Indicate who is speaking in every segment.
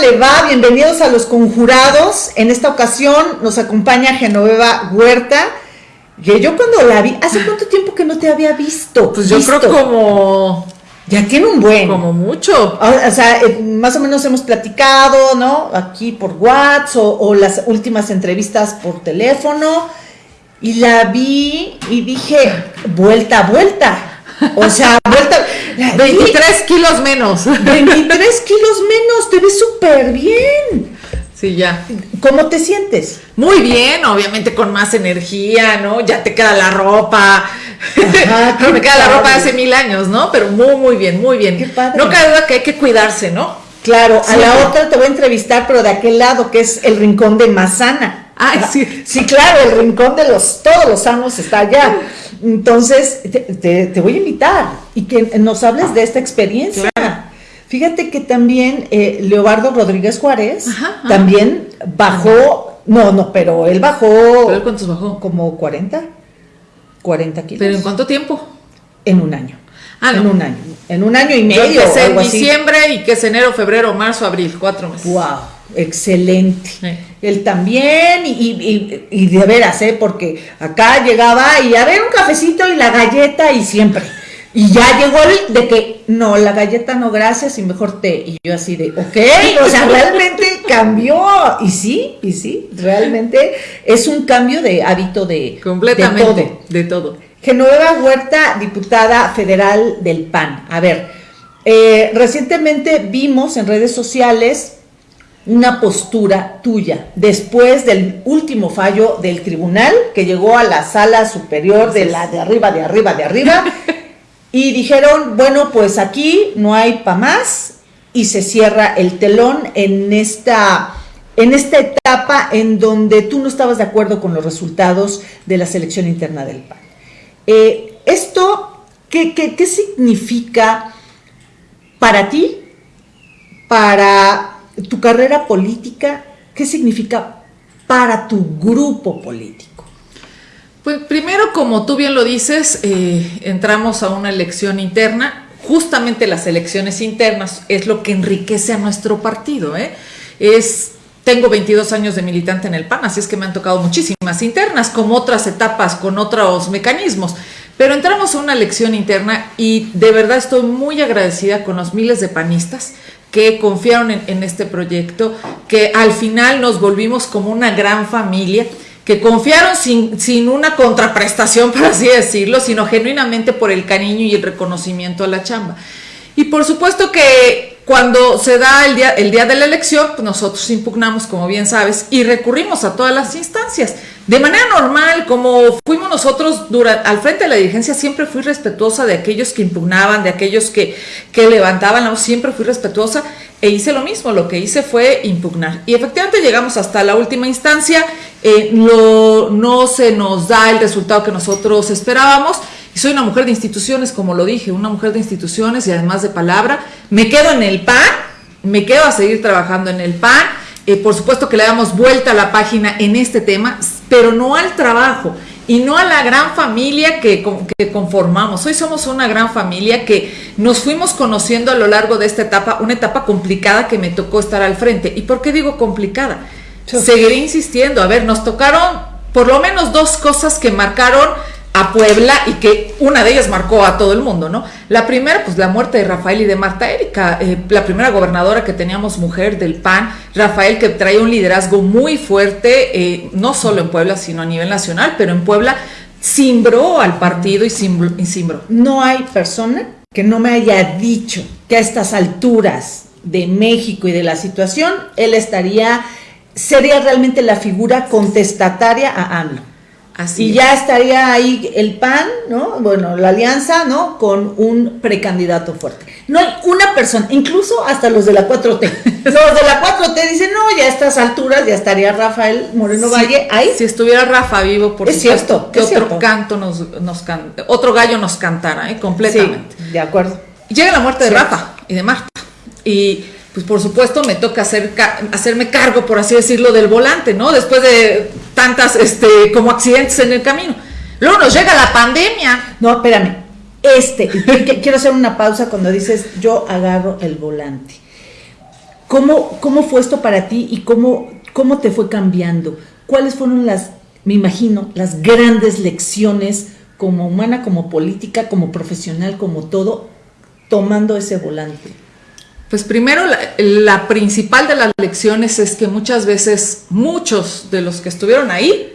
Speaker 1: le va? Bienvenidos a los conjurados. En esta ocasión nos acompaña Genoveva Huerta. Que yo cuando la vi, ¿hace cuánto tiempo que no te había visto?
Speaker 2: Pues yo creo como
Speaker 1: ya tiene un buen.
Speaker 2: Como mucho.
Speaker 1: O, sea, eh, más o menos hemos platicado, ¿no? Aquí por WhatsApp o, las últimas entrevistas por teléfono. Y la vi y dije, vuelta, vuelta. O sea, vuelta.
Speaker 2: 23 kilos menos.
Speaker 1: 23 kilos menos, te ves súper bien.
Speaker 2: Sí, ya.
Speaker 1: ¿Cómo te sientes?
Speaker 2: Muy bien, obviamente con más energía, ¿no? Ya te queda la ropa. no me queda la ropa de hace mil años, ¿no? Pero muy, muy bien, muy bien.
Speaker 1: Qué padre.
Speaker 2: No cabe duda que hay que cuidarse, ¿no?
Speaker 1: Claro, a la otra te voy a entrevistar, pero de aquel lado, que es el rincón de Mazana.
Speaker 2: Ah, sí.
Speaker 1: Sí, claro, el rincón de los, todos los sanos está allá. Entonces, te, voy a invitar y que nos hables de esta experiencia. Fíjate que también eh, Leobardo Rodríguez Juárez también bajó, no, no, pero él bajó.
Speaker 2: ¿Pero cuántos bajó?
Speaker 1: Como 40, 40 kilos.
Speaker 2: ¿Pero en cuánto tiempo?
Speaker 1: En un año.
Speaker 2: Ah,
Speaker 1: En un año. En un año y medio.
Speaker 2: Que en diciembre y que es enero, febrero, marzo, abril, cuatro meses.
Speaker 1: ¡Wow! Excelente. Él también, y, y, y, de veras, ¿eh? Porque acá llegaba y a ver un cafecito y la galleta y siempre. Y ya llegó el de que, no, la galleta no, gracias, y mejor té. Y yo así de, ok, o sea, realmente cambió. Y sí, y sí, realmente es un cambio de hábito de,
Speaker 2: Completamente, de todo. De todo.
Speaker 1: Genoveva Huerta, diputada federal del PAN. A ver, eh, recientemente vimos en redes sociales una postura tuya después del último fallo del tribunal que llegó a la sala superior de la de arriba, de arriba, de arriba y dijeron, bueno, pues aquí no hay para más y se cierra el telón en esta, en esta etapa en donde tú no estabas de acuerdo con los resultados de la selección interna del PAN. Eh, ¿Esto qué, qué significa para ti, para tu carrera política? ¿Qué significa para tu grupo político?
Speaker 2: Pues primero, como tú bien lo dices, eh, entramos a una elección interna. Justamente las elecciones internas es lo que enriquece a nuestro partido. ¿eh? Es, tengo 22 años de militante en el PAN, así es que me han tocado muchísimas internas, como otras etapas, con otros mecanismos. Pero entramos a una elección interna y de verdad estoy muy agradecida con los miles de panistas que confiaron en este proyecto, que al final nos volvimos como una gran familia que confiaron sin, sin una contraprestación, por así decirlo, sino genuinamente por el cariño y el reconocimiento a la chamba. Y por supuesto que cuando se da el día, el día de la elección, pues nosotros impugnamos, como bien sabes, y recurrimos a todas las instancias. De manera normal, como fuimos nosotros al frente de la dirigencia, siempre fui respetuosa de aquellos que impugnaban, de aquellos que, que levantaban siempre fui respetuosa e hice lo mismo, lo que hice fue impugnar. Y efectivamente llegamos hasta la última instancia, eh, no se nos da el resultado que nosotros esperábamos, y soy una mujer de instituciones, como lo dije, una mujer de instituciones y además de palabra, me quedo en el PAN, me quedo a seguir trabajando en el PAN, eh, por supuesto que le damos vuelta a la página en este tema, pero no al trabajo y no a la gran familia que, que, conformamos. Hoy somos una gran familia que nos fuimos conociendo a lo largo de esta etapa, una etapa complicada que me tocó estar al frente. ¿Y por qué digo complicada? Seguiré insistiendo. A ver, nos tocaron por lo menos dos cosas que marcaron a Puebla y que una de ellas marcó a todo el mundo, ¿no? La primera, pues la muerte de Rafael y de Marta Erika, eh, la primera gobernadora que teníamos mujer del PAN, Rafael que traía un liderazgo muy fuerte, eh, no solo en Puebla, sino a nivel nacional, pero en Puebla cimbró al partido y cimbró.
Speaker 1: No hay persona que no me haya dicho que a estas alturas de México y de la situación, él estaría, sería realmente la figura contestataria a AMLO y ya estaría ahí el PAN, ¿no? Bueno, la alianza, ¿no? Con un precandidato fuerte. No hay una persona, incluso hasta los de la 4T. los de la 4T dicen, no, ya a estas alturas ya estaría Rafael Moreno Valle ahí.
Speaker 2: Si estuviera Rafa vivo, por
Speaker 1: es cierto,
Speaker 2: que otro canto nos, nos otro gallo nos cantara, ¿eh? Completamente.
Speaker 1: Sí, de acuerdo.
Speaker 2: Llega la muerte de Rafa y de Marta. Y pues por supuesto me toca hacer, hacerme cargo, por así decirlo, del volante, ¿no? Después de tantas, este, como accidentes en el camino. Luego nos llega la pandemia.
Speaker 1: No, espérame, este, quiero hacer una pausa cuando dices yo agarro el volante. ¿Cómo, ¿Cómo fue esto para ti y cómo, cómo te fue cambiando? ¿Cuáles fueron las, me imagino, las grandes lecciones como humana, como política, como profesional, como todo, tomando ese volante?
Speaker 2: Pues primero, la, principal de las lecciones es que muchas veces muchos de los que estuvieron ahí,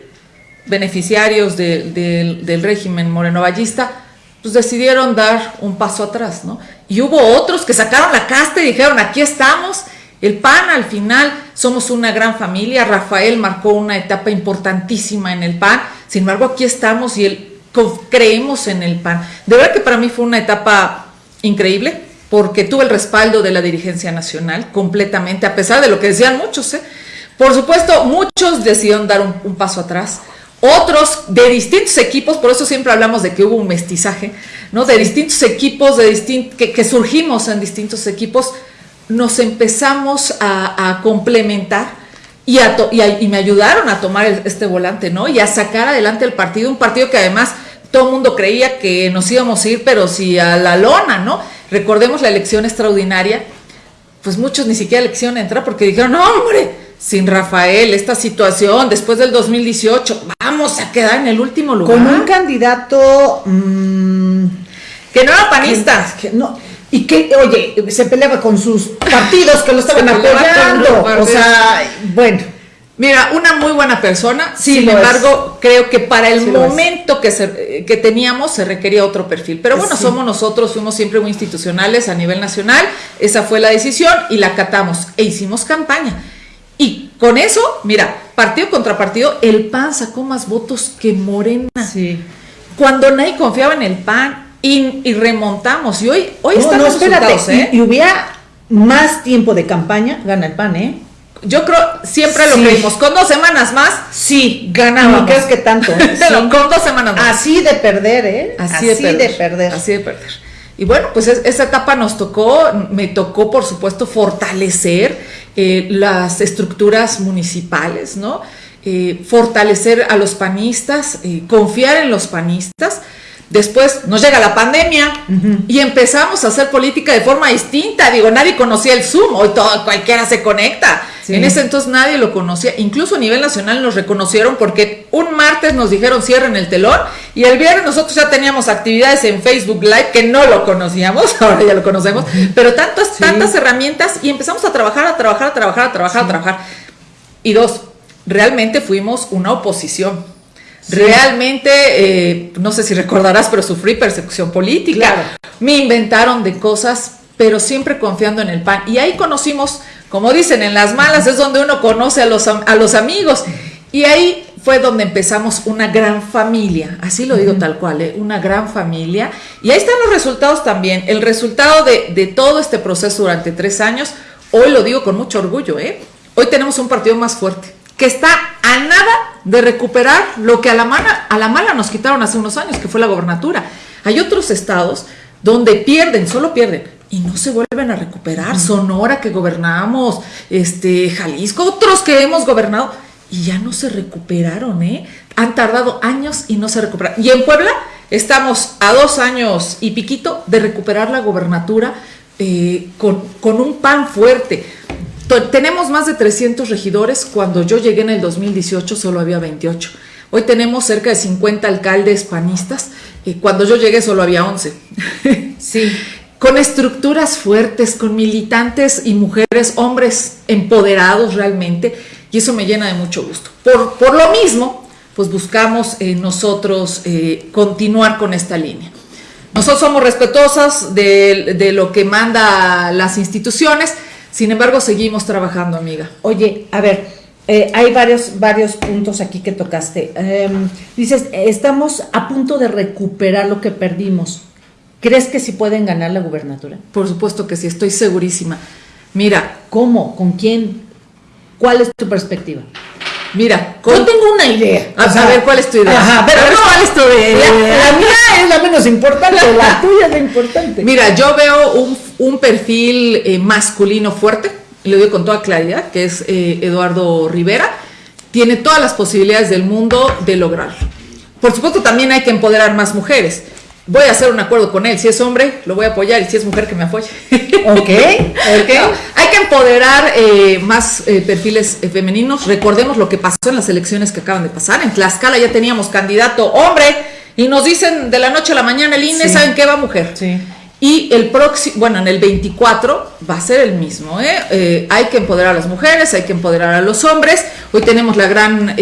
Speaker 2: beneficiarios del régimen morenovallista, pues decidieron dar un paso atrás, ¿no? Y hubo otros que sacaron la casta y dijeron, aquí estamos, el PAN al final somos una gran familia, Rafael marcó una etapa importantísima en el PAN, sin embargo aquí estamos y él, creemos en el PAN. De verdad que para mí fue una etapa increíble, porque tuve el respaldo de la dirigencia nacional completamente, a pesar de lo que decían muchos. ¿eh? Por supuesto, muchos decidieron dar un, paso atrás. Otros de distintos equipos, por eso siempre hablamos de que hubo un mestizaje, ¿no? De distintos equipos, de que, surgimos en distintos equipos, nos empezamos a, complementar y, me ayudaron a tomar este volante, ¿no? Y a sacar adelante el partido, un partido que además todo el mundo creía que nos íbamos a ir, pero sí a la lona, ¿no? Recordemos la elección extraordinaria, pues muchos ni siquiera elección entrar porque dijeron, no, hombre, sin Rafael, esta situación después del 2018, vamos a quedar en el último lugar.
Speaker 1: Con un candidato
Speaker 2: mm, que no era panista.
Speaker 1: Que, no, y que, oye, se peleaba con sus partidos que lo estaban apoyando. O sea, bueno.
Speaker 2: Mira, una muy buena persona, sin embargo, creo que para el momento que, se, que teníamos se requería otro perfil. Pero bueno, somos nosotros, fuimos siempre muy institucionales a nivel nacional, esa fue la decisión y la acatamos e hicimos campaña. Y con eso, mira, partido contra partido, el PAN sacó más votos que Morena.
Speaker 1: Sí.
Speaker 2: Cuando nadie confiaba en el PAN y, remontamos. Y hoy, hoy están los
Speaker 1: ¿eh? y hubiera más tiempo de campaña, gana el PAN, ¿eh?
Speaker 2: Yo creo, siempre lo creímos, con dos semanas más,
Speaker 1: sí, ganábamos.
Speaker 2: No crees que tanto, ¿eh? con dos semanas más.
Speaker 1: Así de perder, ¿eh?
Speaker 2: Así, de, perder, Así de perder. Y bueno, pues esa etapa nos tocó, me tocó por supuesto fortalecer eh, las estructuras municipales, ¿no? Eh, fortalecer a los panistas, confiar en los panistas Después nos llega la pandemia y empezamos a hacer política de forma distinta. Digo, nadie conocía el Zoom, hoy todo, cualquiera se conecta. En ese entonces nadie lo conocía. Incluso a nivel nacional nos reconocieron porque un martes nos dijeron cierren el telón y el viernes nosotros ya teníamos actividades en Facebook Live que no lo conocíamos, ahora ya lo conocemos, pero tantas, tantas herramientas y empezamos a trabajar, a trabajar, a trabajar, a trabajar, a trabajar. Y dos, realmente fuimos una oposición Realmente, eh, no sé si recordarás, pero sufrí persecución política. Me inventaron de cosas, pero siempre confiando en el PAN. Y ahí conocimos, como dicen, en las malas es donde uno conoce a los, a los amigos. Y ahí fue donde empezamos una gran familia, así lo digo tal cual, ¿eh? una gran familia. Y ahí están los resultados también. El resultado de, de, todo este proceso durante tres años, hoy lo digo con mucho orgullo, ¿eh? hoy tenemos un partido más fuerte que está a nada de recuperar lo que a la, mala, a la mala nos quitaron hace unos años, que fue la gobernatura. Hay otros estados donde pierden, solo pierden, y no se vuelven a recuperar. Sonora que gobernamos, este, Jalisco, otros que hemos gobernado, y ya no se recuperaron, ¿eh? Han tardado años y no se recuperan. Y en Puebla estamos a dos años y piquito de recuperar la gobernatura eh, con, con un pan fuerte tenemos más de 300 regidores, cuando yo llegué en el 2018 solo había 28. Hoy tenemos cerca de 50 alcaldes panistas, y cuando yo llegué solo había 11.
Speaker 1: Sí.
Speaker 2: con estructuras fuertes, con militantes y mujeres, hombres empoderados realmente, y eso me llena de mucho gusto. Por, por lo mismo, pues buscamos eh, nosotros eh, continuar con esta línea. Nosotros somos respetuosas de, de lo que manda las instituciones, sin embargo, seguimos trabajando, amiga.
Speaker 1: Oye, a ver, eh, hay varios, varios puntos aquí que tocaste. Em, dices, estamos a punto de recuperar lo que perdimos. ¿Crees que sí pueden ganar la gubernatura?
Speaker 2: Por supuesto que sí, estoy segurísima. Mira.
Speaker 1: ¿Cómo? ¿Con quién? ¿Cuál es tu perspectiva?
Speaker 2: Mira,
Speaker 1: yo tengo una idea.
Speaker 2: A, ver, ¿cuál es tu idea?
Speaker 1: Ajá, pero no, ¿cuál es tu idea? La, mía es la menos importante, la tuya es la importante.
Speaker 2: Mira, yo veo un, un perfil eh, masculino fuerte, lo digo con toda claridad, que es eh, Eduardo Rivera. Tiene todas las posibilidades del mundo de lograrlo. Por supuesto, también hay que empoderar más mujeres. Voy a hacer un acuerdo con él. Si es hombre, lo voy a apoyar y si es mujer, que me apoye.
Speaker 1: Ok, ok.
Speaker 2: hay que empoderar eh, más eh, perfiles eh, femeninos. Recordemos lo que pasó en las elecciones que acaban de pasar. En Tlaxcala ya teníamos candidato hombre y nos dicen de la noche a la mañana el INE, ¿saben qué va mujer?
Speaker 1: Sí.
Speaker 2: Y el próximo, bueno, en el 24 va a ser el mismo. hay que empoderar a las mujeres, hay que empoderar a los hombres. Hoy tenemos la gran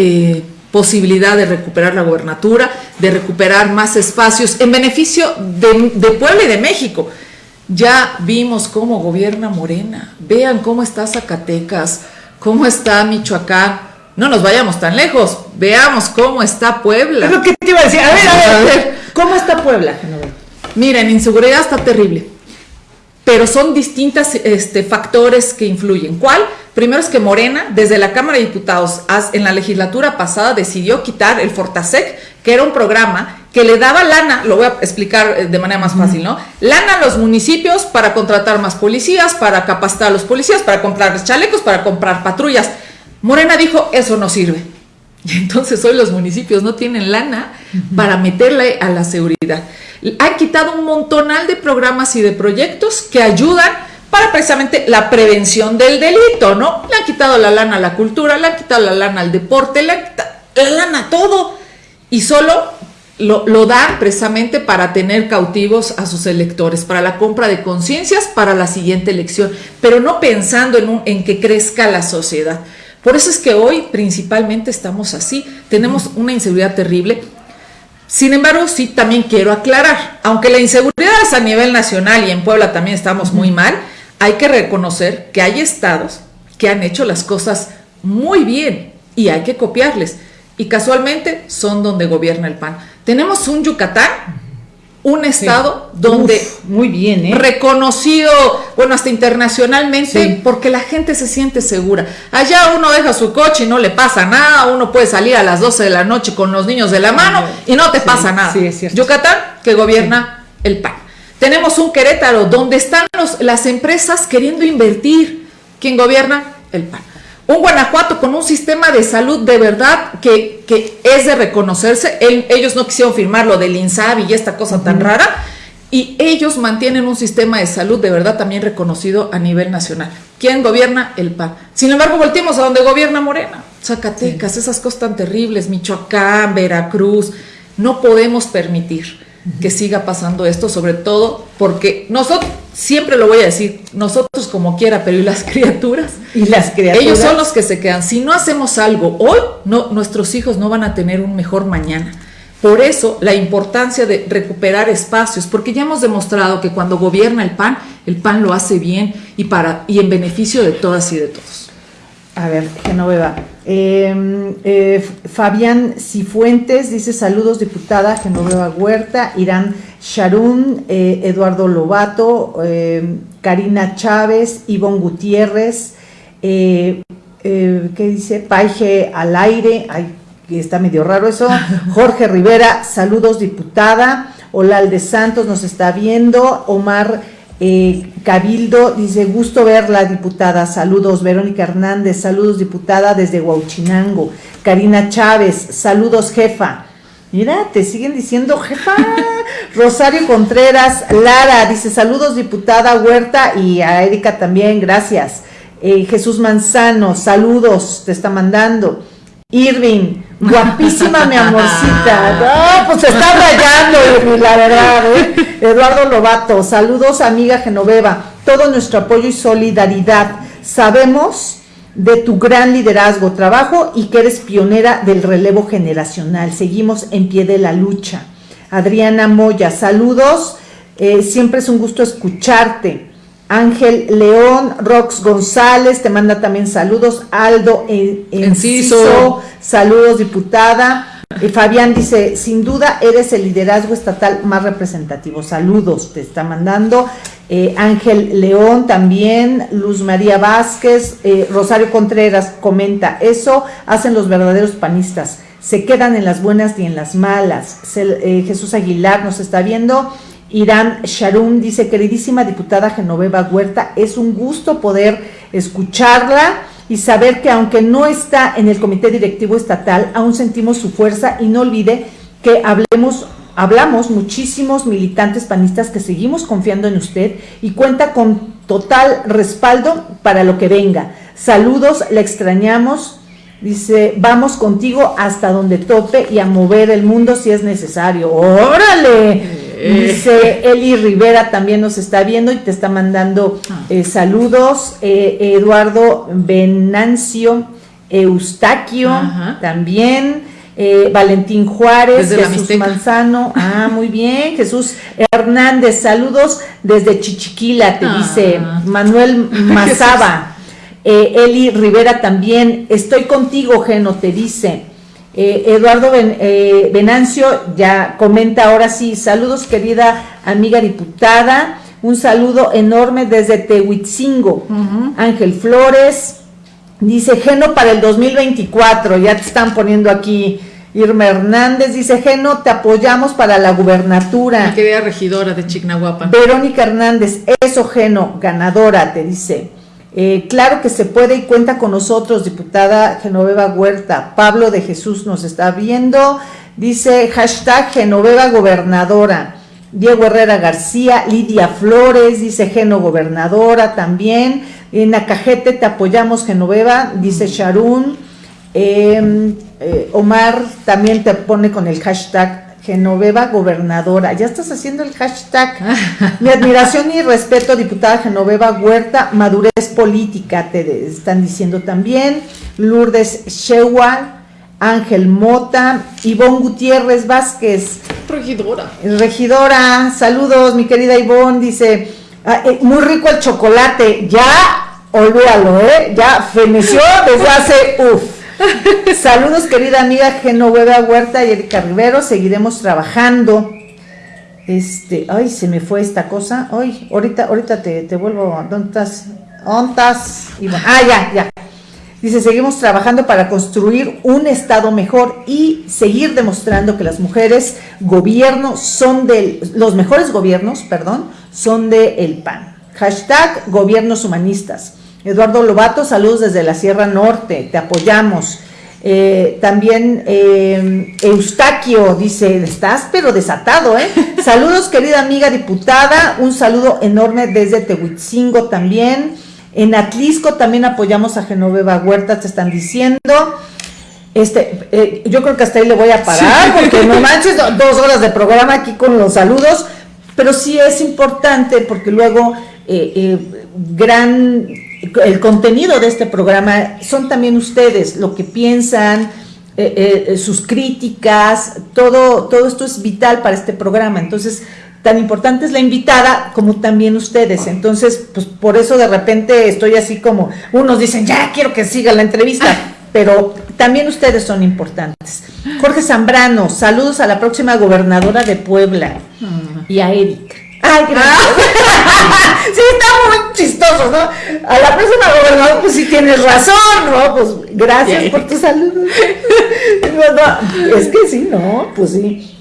Speaker 2: posibilidad de recuperar la gobernatura, de recuperar más espacios en beneficio de, de, Puebla y de México. Ya vimos cómo gobierna Morena, vean cómo está Zacatecas, cómo está Michoacán, no nos vayamos tan lejos, veamos cómo está Puebla.
Speaker 1: Lo que te iba a decir, a ver, a ver, ¿cómo está Puebla?
Speaker 2: Miren, inseguridad está terrible, pero son distintos este, factores que influyen. ¿Cuál? Primero es que Morena, desde la Cámara de Diputados, en la legislatura pasada, decidió quitar el Fortasec, que era un programa que le daba lana, lo voy a explicar eh, de manera más fácil, ¿no? Lana a los municipios para contratar más policías, para capacitar a los policías, para comprar chalecos, para comprar patrullas. Morena dijo, eso no sirve. Y entonces hoy los municipios no tienen lana para meterle a la seguridad. Han quitado un montonal de programas y de proyectos que ayudan para precisamente la prevención del delito, ¿no? Le han quitado la lana a la cultura, le han quitado la lana al deporte, le han quitado la lana a todo. Y solo lo, lo dan precisamente para tener cautivos a sus electores, para la compra de conciencias para la siguiente elección, pero no pensando en, un, en que crezca la sociedad. Por eso es que hoy principalmente estamos así, tenemos una inseguridad terrible. Sin embargo, sí también quiero aclarar, aunque la inseguridad es a nivel nacional y en Puebla también estamos muy mal, hay que reconocer que hay estados que han hecho las cosas muy bien y hay que copiarles. Y casualmente son donde gobierna el PAN. Tenemos un Yucatán, un estado donde
Speaker 1: muy bien, ¿eh?
Speaker 2: reconocido, bueno, hasta internacionalmente, porque la gente se siente segura. Allá uno deja su coche y no le pasa nada, uno puede salir a las 12 de la noche con los niños de la mano y no te pasa nada. Yucatán, que gobierna el PAN. Tenemos un Querétaro donde están las empresas queriendo invertir. ¿Quién gobierna? El PAN. Un Guanajuato con un sistema de salud de verdad que, es de reconocerse. ellos no quisieron firmar lo del INSABI y esta cosa tan rara. Y ellos mantienen un sistema de salud de verdad también reconocido a nivel nacional. ¿Quién gobierna? El PAN. Sin embargo, volteemos a donde gobierna Morena. Zacatecas, esas cosas tan terribles, Michoacán, Veracruz. No podemos permitir que siga pasando esto, sobre todo porque nosotros, siempre lo voy a decir, nosotros como quiera, pero ¿y las criaturas?
Speaker 1: Y las criaturas.
Speaker 2: Ellos son los que se quedan. Si no hacemos algo hoy, no, nuestros hijos no van a tener un mejor mañana. Por eso la importancia de recuperar espacios, porque ya hemos demostrado que cuando gobierna el PAN, el PAN lo hace bien y, para, y en beneficio de todas y de todos.
Speaker 1: A ver, Genoveva. Em, eh, Fabián Cifuentes dice saludos diputada Genoveva Huerta, Irán Sharun, eh, Eduardo Lobato, em, Karina Chávez, Ivonne Gutiérrez, eh, ¿qué dice? Paige al aire, ay, está medio raro eso, Jorge Rivera, saludos diputada, Olalde Santos nos está viendo, Omar eh, Cabildo dice, gusto verla, diputada. Saludos, Verónica Hernández. Saludos, diputada, desde Huauchinango. Karina Chávez, saludos, jefa. Mira, te siguen diciendo jefa. Rosario Contreras, Lara, dice, saludos, diputada Huerta y a Erika también, gracias. Eh, Jesús Manzano, saludos, te está mandando. Irving, guapísima mi amorcita. No, pues se está rayando, la verdad. ¿eh? Eduardo Lobato, saludos amiga Genoveva, todo nuestro apoyo y solidaridad. Sabemos de tu gran liderazgo, trabajo y que eres pionera del relevo generacional. Seguimos en pie de la lucha. Adriana Moya, saludos. Eh, siempre es un gusto escucharte. Ángel León, Rox González, te manda también saludos. Aldo Enciso, saludos diputada. Y Fabián dice, sin duda eres el liderazgo estatal más representativo. Saludos, te está mandando. Eh, Ángel León también, Luz María Vázquez, eh, Rosario Contreras comenta, eso hacen los verdaderos panistas, se quedan en las buenas y en las malas. Eh, Jesús Aguilar nos está viendo. Irán Sharum dice, queridísima diputada Genoveva Huerta, es un gusto poder escucharla y saber que aunque no está en el comité directivo estatal, aún sentimos su fuerza y no olvide que hablemos hablamos muchísimos militantes panistas que seguimos confiando en usted y cuenta con total respaldo para lo que venga. Saludos, le extrañamos. Dice, vamos contigo hasta donde tope y a mover el mundo si es necesario. ¡Órale! Eh. Dice Eli Rivera también nos está viendo y te está mandando ah. eh, saludos. Eh, Eduardo Venancio Eustaquio también. Valentín Juárez, Jesús Manzano, ah, muy bien, Jesús Hernández, saludos desde Chichiquila, te dice ah. Manuel Mazaba. Eh, Eli Rivera también, estoy contigo, Geno, te dice. Eh, Eduardo eh, Venancio ya comenta ahora sí, saludos querida amiga diputada, un saludo enorme desde Tehuitzingo. Ángel Flores dice, Geno para el 2024, ya te están poniendo aquí. Irma Hernández dice, Geno, te apoyamos para la gubernatura.
Speaker 2: Mi querida regidora de Chignahuapan.
Speaker 1: Verónica Hernández, eso Geno, ganadora, te dice. Eh, claro que se puede y cuenta con nosotros, diputada Genoveva Huerta. Pablo de Jesús nos está viendo. Dice hashtag Genoveva Gobernadora. Diego Herrera García, Lidia Flores, dice Geno Gobernadora también. En Acajete te apoyamos, Genoveva, dice Sharun. Em, eh, Omar también te pone con el hashtag Genoveva Gobernadora. Ya estás haciendo el hashtag. Mi admiración y respeto, diputada Genoveva Huerta, madurez política, te están diciendo también. Lourdes Shewal, Ángel Mota, Ivonne Gutiérrez Vázquez.
Speaker 2: Regidora.
Speaker 1: Regidora, saludos, mi querida Ivonne, dice, ah, eh, muy rico el chocolate, ya, olvídalo, ¿eh? Ya feneció desde hace, uff. Saludos, querida amiga Genoveva Huerta y Erika Rivero. Seguiremos trabajando. Este, ay, se me fue esta cosa. Ay, ahorita, ahorita te, te vuelvo. ¿Dónde estás? ¿Ontas? ah, ya, ya. Dice, seguimos trabajando para construir un Estado mejor y seguir demostrando que las mujeres gobierno son de, los mejores gobiernos, perdón, son de el PAN. Hashtag gobiernos humanistas. Eduardo Lobato, saludos desde la Sierra Norte, te apoyamos. Eh, también eh, Eustaquio dice, estás pero desatado, ¿eh? saludos querida amiga diputada, un saludo enorme desde Tehuitzingo también. En Atlisco también apoyamos a Genoveva Huerta, te están diciendo. Este, eh, yo creo que hasta ahí le voy a parar, porque no manches, dos horas de programa aquí con los saludos, pero sí es importante porque luego gran el contenido de este programa son también ustedes, lo que piensan, eh, eh, sus críticas, todo, todo esto es vital para este programa. Entonces, tan importante es la invitada como también ustedes. Entonces, pues por eso de repente estoy así como, unos dicen, ya quiero que siga la entrevista, pero también ustedes son importantes. Jorge Zambrano, saludos a la próxima gobernadora de Puebla y a Erika. Ay, sí, está muy chistoso, ¿no? A la próxima gobernadora, pues sí tienes razón, ¿no? Pues gracias por tu saludo. es que sí, ¿no? Pues sí.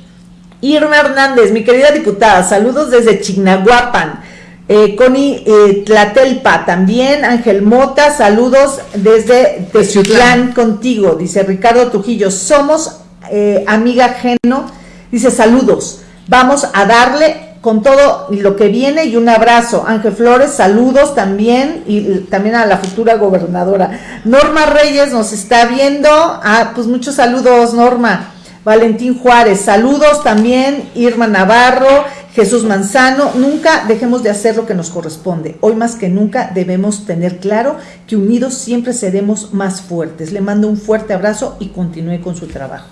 Speaker 1: Irma Hernández, mi querida diputada, saludos desde Chignahuapan. Eh, Connie eh, Tlatelpa también, Ángel Mota, saludos desde Tezutlán contigo, dice Ricardo Trujillo, somos eh, amiga Geno, dice saludos, vamos a darle con todo lo que viene y un abrazo. Ángel Flores, saludos también y también a la futura gobernadora. Norma Reyes nos está viendo. Ah, pues muchos saludos, Norma. Valentín Juárez, saludos también. Irma Navarro, Jesús Manzano. Nunca dejemos de hacer lo que nos corresponde. Hoy más que nunca debemos tener claro que unidos siempre seremos más fuertes. Le mando un fuerte abrazo y continúe con su trabajo.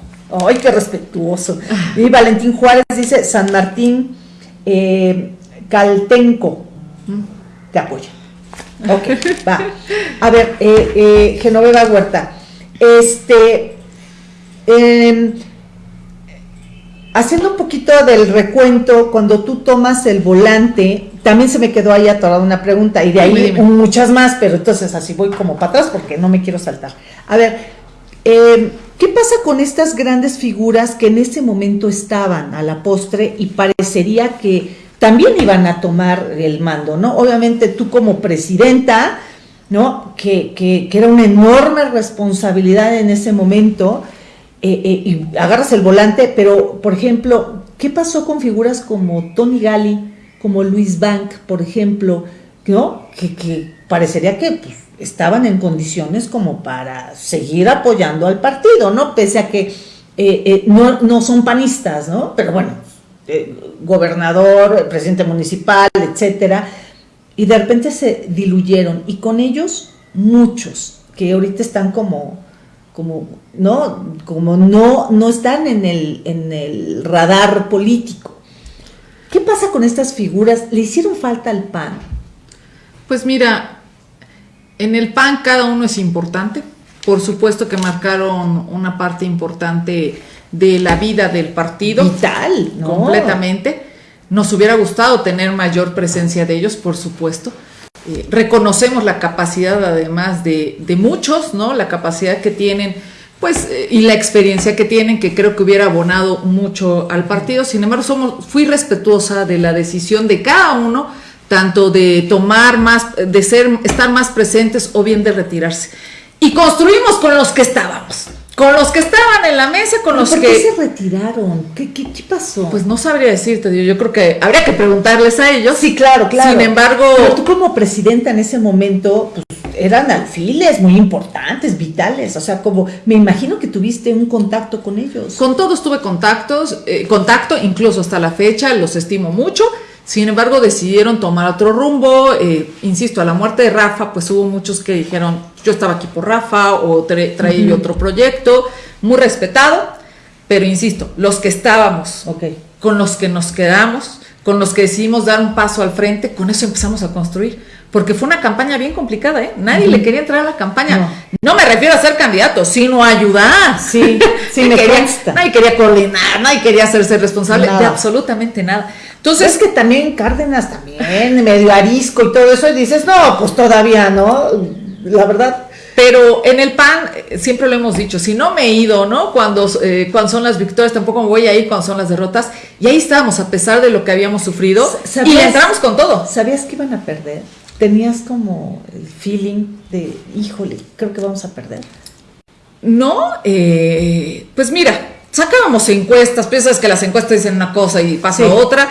Speaker 1: ¡Ay, qué respetuoso! Y Valentín Juárez dice, San Martín eh, Caltenco te apoya. Ok, va. A ver, eh, eh, Genoveva Huerta, este, em, haciendo un poquito del recuento, cuando tú tomas el volante, también se me quedó ahí atorada una pregunta y de ahí muchas más, pero entonces así voy como para atrás porque no me quiero saltar. A ver, eh, ¿Qué pasa con estas grandes figuras que en ese momento estaban a la postre y parecería que también iban a tomar el mando, ¿no? Obviamente tú como presidenta, ¿no? Que, que, era una enorme responsabilidad en ese momento eh, eh, y agarras el volante, pero por ejemplo, ¿qué pasó con figuras como Tony Gali, como Luis Bank, por ejemplo, ¿no? Que, parecería que pues, estaban en condiciones como para seguir apoyando al partido, ¿no? Pese a que eh, no, no, son panistas, ¿no? Pero bueno, gobernador, presidente municipal, etcétera, y de repente se diluyeron, y con ellos muchos que ahorita están como como no, como no, no están en el, en el radar político. ¿Qué pasa con estas figuras? ¿Le hicieron falta al PAN?
Speaker 2: Pues mira, en el PAN cada uno es importante. Por supuesto que marcaron una parte importante de la vida del partido.
Speaker 1: Vital, ¿no?
Speaker 2: Completamente. Nos hubiera gustado tener mayor presencia de ellos, por supuesto. Eh, reconocemos la capacidad además de, muchos, ¿no? La capacidad que tienen, pues, eh, y la experiencia que tienen, que creo que hubiera abonado mucho al partido. Sin embargo, somos, fui respetuosa de la decisión de cada uno, tanto de tomar más, de ser, estar más presentes o bien de retirarse. Y construimos con los que estábamos. Con los que estaban en la mesa, con los
Speaker 1: ¿por
Speaker 2: que...
Speaker 1: qué se retiraron? ¿Qué, qué, qué pasó?
Speaker 2: Pues no sabría decirte, yo creo que habría que preguntarles a ellos.
Speaker 1: Sí, claro, claro.
Speaker 2: Sin embargo...
Speaker 1: Pero tú como presidenta en ese momento, pues eran alfiles muy importantes, vitales, o sea, como me imagino que tuviste un contacto con ellos.
Speaker 2: Con todos tuve contactos, eh, contacto, incluso hasta la fecha, los estimo mucho. Sin embargo, decidieron tomar otro rumbo. Eh, insisto, a la muerte de Rafa, pues hubo muchos que dijeron, yo estaba aquí por Rafa o traí otro proyecto, muy respetado. Pero insisto, los que estábamos, con los que nos quedamos, con los que decidimos dar un paso al frente, con eso empezamos a construir. Porque fue una campaña bien complicada, ¿eh? Nadie le quería entrar a la campaña. No. me refiero a ser candidato, sino a ayudar.
Speaker 1: Sí, sí, me
Speaker 2: quería, Nadie quería coordinar, nadie quería hacerse responsable de absolutamente nada.
Speaker 1: Entonces, es que también Cárdenas también, medio arisco y todo eso, y dices, no, pues todavía no, la verdad.
Speaker 2: Pero en el PAN, eh, siempre lo hemos dicho, si no me he ido, ¿no? Cuando, eh, cuando son las victorias, tampoco me voy a ir cuando son las derrotas. Y ahí estábamos, a pesar de lo que habíamos sufrido, y entramos con todo.
Speaker 1: ¿Sabías que iban a perder? ¿Tenías como el feeling de, híjole, creo que vamos a perder?
Speaker 2: No, eh, pues mira, sacábamos encuestas, piensas que las encuestas dicen una cosa y pasa otra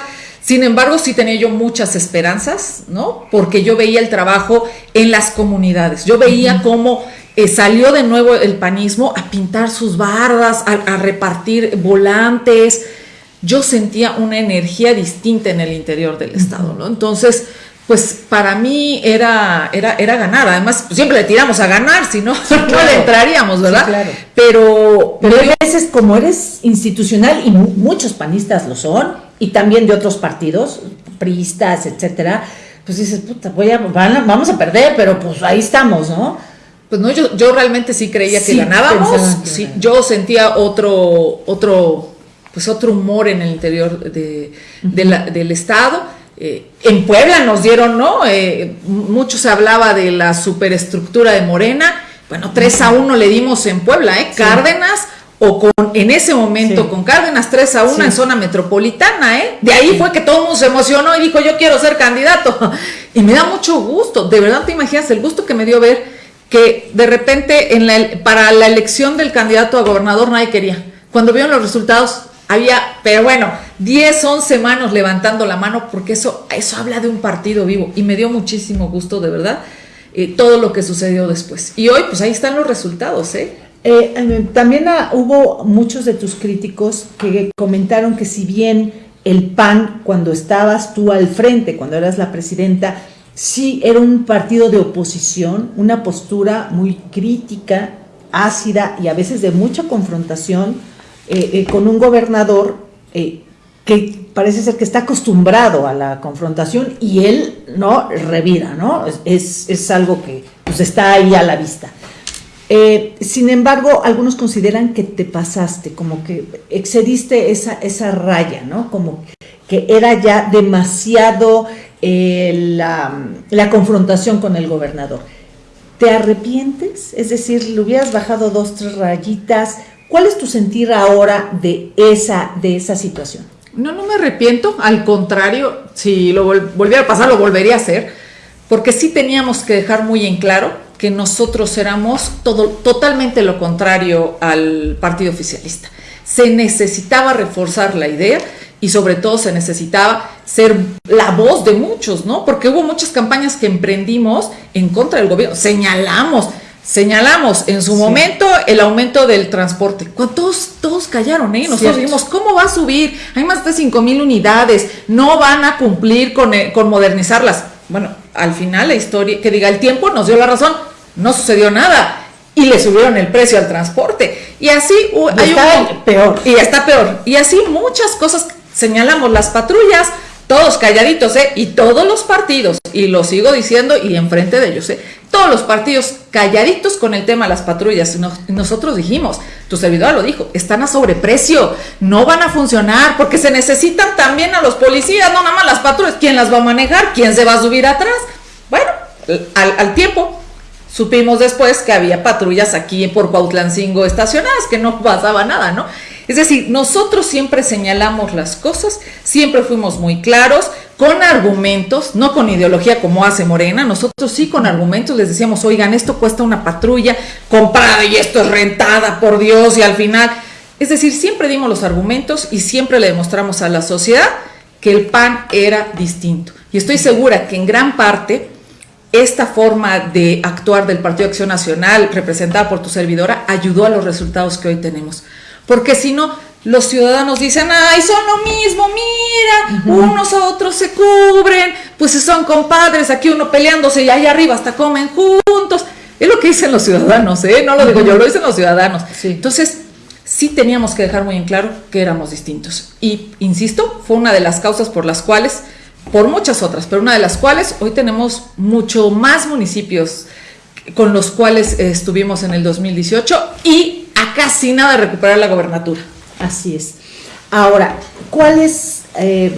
Speaker 2: sin embargo, sí tenía yo muchas esperanzas, ¿no? Porque yo veía el trabajo en las comunidades, yo veía cómo eh, salió de nuevo el panismo a pintar sus bardas, a, repartir volantes. Yo sentía una energía distinta en el interior del Estado, ¿no? Entonces, pues para mí era, era, era ganar. Además, siempre le tiramos a ganar, si no, no le entraríamos, ¿verdad?
Speaker 1: claro.
Speaker 2: Pero,
Speaker 1: pero a veces, como eres institucional, y muchos panistas lo son, y también de otros partidos, priistas, etcétera, pues dices, puta, voy a, vamos a perder, pero pues ahí estamos, ¿no?
Speaker 2: Pues no, yo, yo realmente sí creía que ganábamos, sí, yo sentía otro, otro, pues otro humor en el interior de, del Estado. Eh, en Puebla nos dieron, ¿no? Eh, mucho se hablaba de la superestructura de Morena. Bueno, 3 a 1 le dimos en Puebla, ¿eh? Cárdenas o con en ese momento con Cárdenas 3 a 1 en zona metropolitana, ¿eh? De ahí fue que todo el mundo se emocionó y dijo, yo quiero ser candidato. Y me da mucho gusto, de verdad te imaginas el gusto que me dio ver que de repente en la, para la elección del candidato a gobernador nadie quería. Cuando vieron los resultados había, pero bueno, 10, 11 manos levantando la mano porque eso, eso habla de un partido vivo y me dio muchísimo gusto, de verdad, eh, todo lo que sucedió después. Y hoy, pues ahí están los resultados, ¿eh?
Speaker 1: Eh, eh, también hubo muchos de tus críticos que comentaron que si bien el PAN, cuando estabas tú al frente, cuando eras la presidenta, sí era un partido de oposición, una postura muy crítica, ácida y a veces de mucha confrontación eh, con un gobernador que parece ser que está acostumbrado a la confrontación y él no revira, ¿no? Es, es algo que pues, está ahí a la vista. Eh, sin embargo, algunos consideran que te pasaste, como que excediste esa, esa raya, ¿no? Como que era ya demasiado eh, la, confrontación con el gobernador. ¿Te arrepientes? Es decir, le hubieras bajado dos, tres rayitas. ¿Cuál es tu sentir ahora de esa, de esa situación?
Speaker 2: No, no me arrepiento, al contrario, si lo volviera a pasar, lo volvería a hacer, porque sí teníamos que dejar muy en claro que nosotros éramos todo, totalmente lo contrario al partido oficialista. Se necesitaba reforzar la idea y sobre todo se necesitaba ser la voz de muchos, ¿no? Porque hubo muchas campañas que emprendimos en contra del gobierno, señalamos, señalamos en su momento el aumento del transporte. Cuando todos, todos callaron, ¿eh? Nosotros dijimos, ¿cómo va a subir? Hay más de 5 mil unidades, no van a cumplir con, eh, con modernizarlas. Bueno, al final la historia, que diga el tiempo nos dio la razón, no sucedió nada y le subieron el precio al transporte. Y así
Speaker 1: hay está peor.
Speaker 2: Y está peor. Y así muchas cosas señalamos las patrullas, todos calladitos, ¿eh? Y todos los partidos, y lo sigo diciendo y enfrente de ellos, ¿eh? Todos los partidos calladitos con el tema de las patrullas. nosotros dijimos, tu servidor lo dijo, están a sobreprecio, no van a funcionar porque se necesitan también a los policías, no nada más las patrullas. ¿Quién las va a manejar? ¿Quién se va a subir atrás? Bueno, al, al tiempo supimos después que había patrullas aquí por Cuautlancingo estacionadas, que no pasaba nada, ¿no? Es decir, nosotros siempre señalamos las cosas, siempre fuimos muy claros, con argumentos, no con ideología como hace Morena, nosotros sí con argumentos les decíamos, oigan, esto cuesta una patrulla comprada y esto es rentada, por Dios, y al final, es decir, siempre dimos los argumentos y siempre le demostramos a la sociedad que el PAN era distinto. Y estoy segura que en gran parte esta forma de actuar del Partido Acción Nacional, representada por tu servidora, ayudó a los resultados que hoy tenemos porque si no, los ciudadanos dicen, ay, son lo mismo, mira, unos a otros se cubren, pues son compadres, aquí uno peleándose y allá arriba hasta comen juntos. Es lo que dicen los ciudadanos, ¿eh? No lo digo yo, lo dicen los ciudadanos. Entonces, sí teníamos que dejar muy en claro que éramos distintos. Y, insisto, fue una de las causas por las cuales, por muchas otras, pero una de las cuales hoy tenemos mucho más municipios con los cuales estuvimos en el 2018 y a casi nada de recuperar la gobernatura.
Speaker 1: Así es. Ahora, ¿cuál es eh,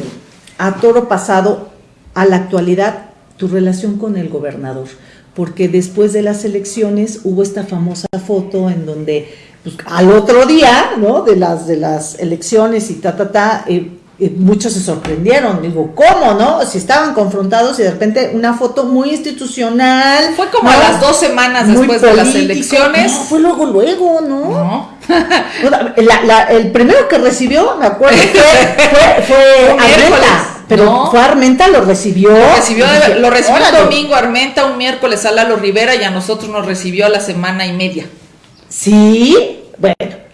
Speaker 1: a toro pasado, a la actualidad, tu relación con el gobernador? Porque después de las elecciones hubo esta famosa foto en donde pues, al otro día, ¿no? De las, de las elecciones y ta, ta, ta, eh, muchos se sorprendieron, digo, ¿cómo, no? Si estaban confrontados y de repente una foto muy institucional.
Speaker 2: Fue como a las dos semanas después de las elecciones. No,
Speaker 1: fue luego, luego, ¿no? el primero que recibió, me acuerdo, fue, fue, Armenta. Pero fue Armenta, lo recibió.
Speaker 2: Lo recibió, lo recibió el domingo Armenta, un miércoles a Lalo Rivera y a nosotros nos recibió a la semana y media.
Speaker 1: Sí, bueno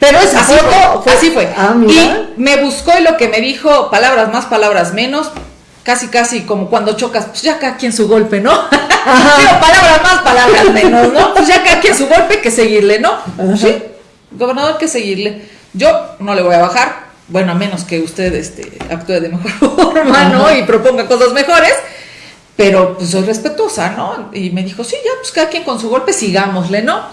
Speaker 1: pero esa
Speaker 2: así fue, así fue. Ah, y me buscó y lo que me dijo, palabras más, palabras menos, casi casi como cuando chocas, pues ya cada quien su golpe, ¿no? Pero palabras más, palabras menos, ¿no? Pues ya cada quien su golpe, que seguirle, ¿no? Sí, gobernador, que seguirle. Yo no le voy a bajar, bueno, a menos que usted este, actúe de mejor forma, ¿no? Y proponga cosas mejores, pero pues soy respetuosa, ¿no? Y me dijo, sí, ya, pues cada quien con su golpe, sigámosle, ¿no?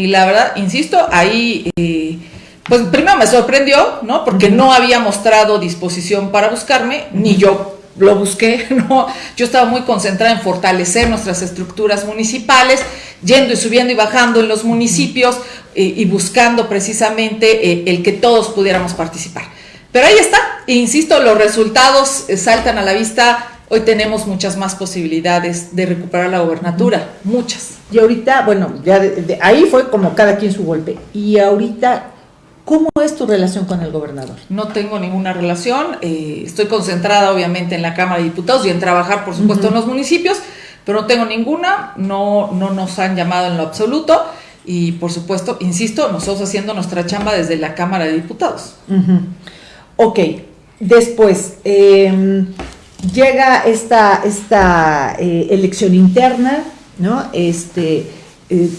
Speaker 2: Y la verdad, insisto, ahí, eh, pues primero me sorprendió, ¿no? Porque no había mostrado disposición para buscarme, ni yo lo busqué, ¿no? Yo estaba muy concentrada en fortalecer nuestras estructuras municipales, yendo y subiendo y bajando en los municipios eh, y buscando precisamente eh, el que todos pudiéramos participar. Pero ahí está, e insisto, los resultados saltan a la vista Hoy tenemos muchas más posibilidades de recuperar la gobernatura, muchas.
Speaker 1: Y ahorita, bueno, ya de, ahí fue como cada quien su golpe. Y ahorita, ¿cómo es tu relación con el gobernador?
Speaker 2: No tengo ninguna relación. Eh, estoy concentrada, obviamente, en la Cámara de Diputados y en trabajar, por supuesto, en los municipios, pero no tengo ninguna. No, no nos han llamado en lo absoluto. Y, por supuesto, insisto, nosotros haciendo nuestra chamba desde la Cámara de Diputados.
Speaker 1: Ok, después. Eh, llega esta, esta eh, elección interna, ¿no? Este, eh,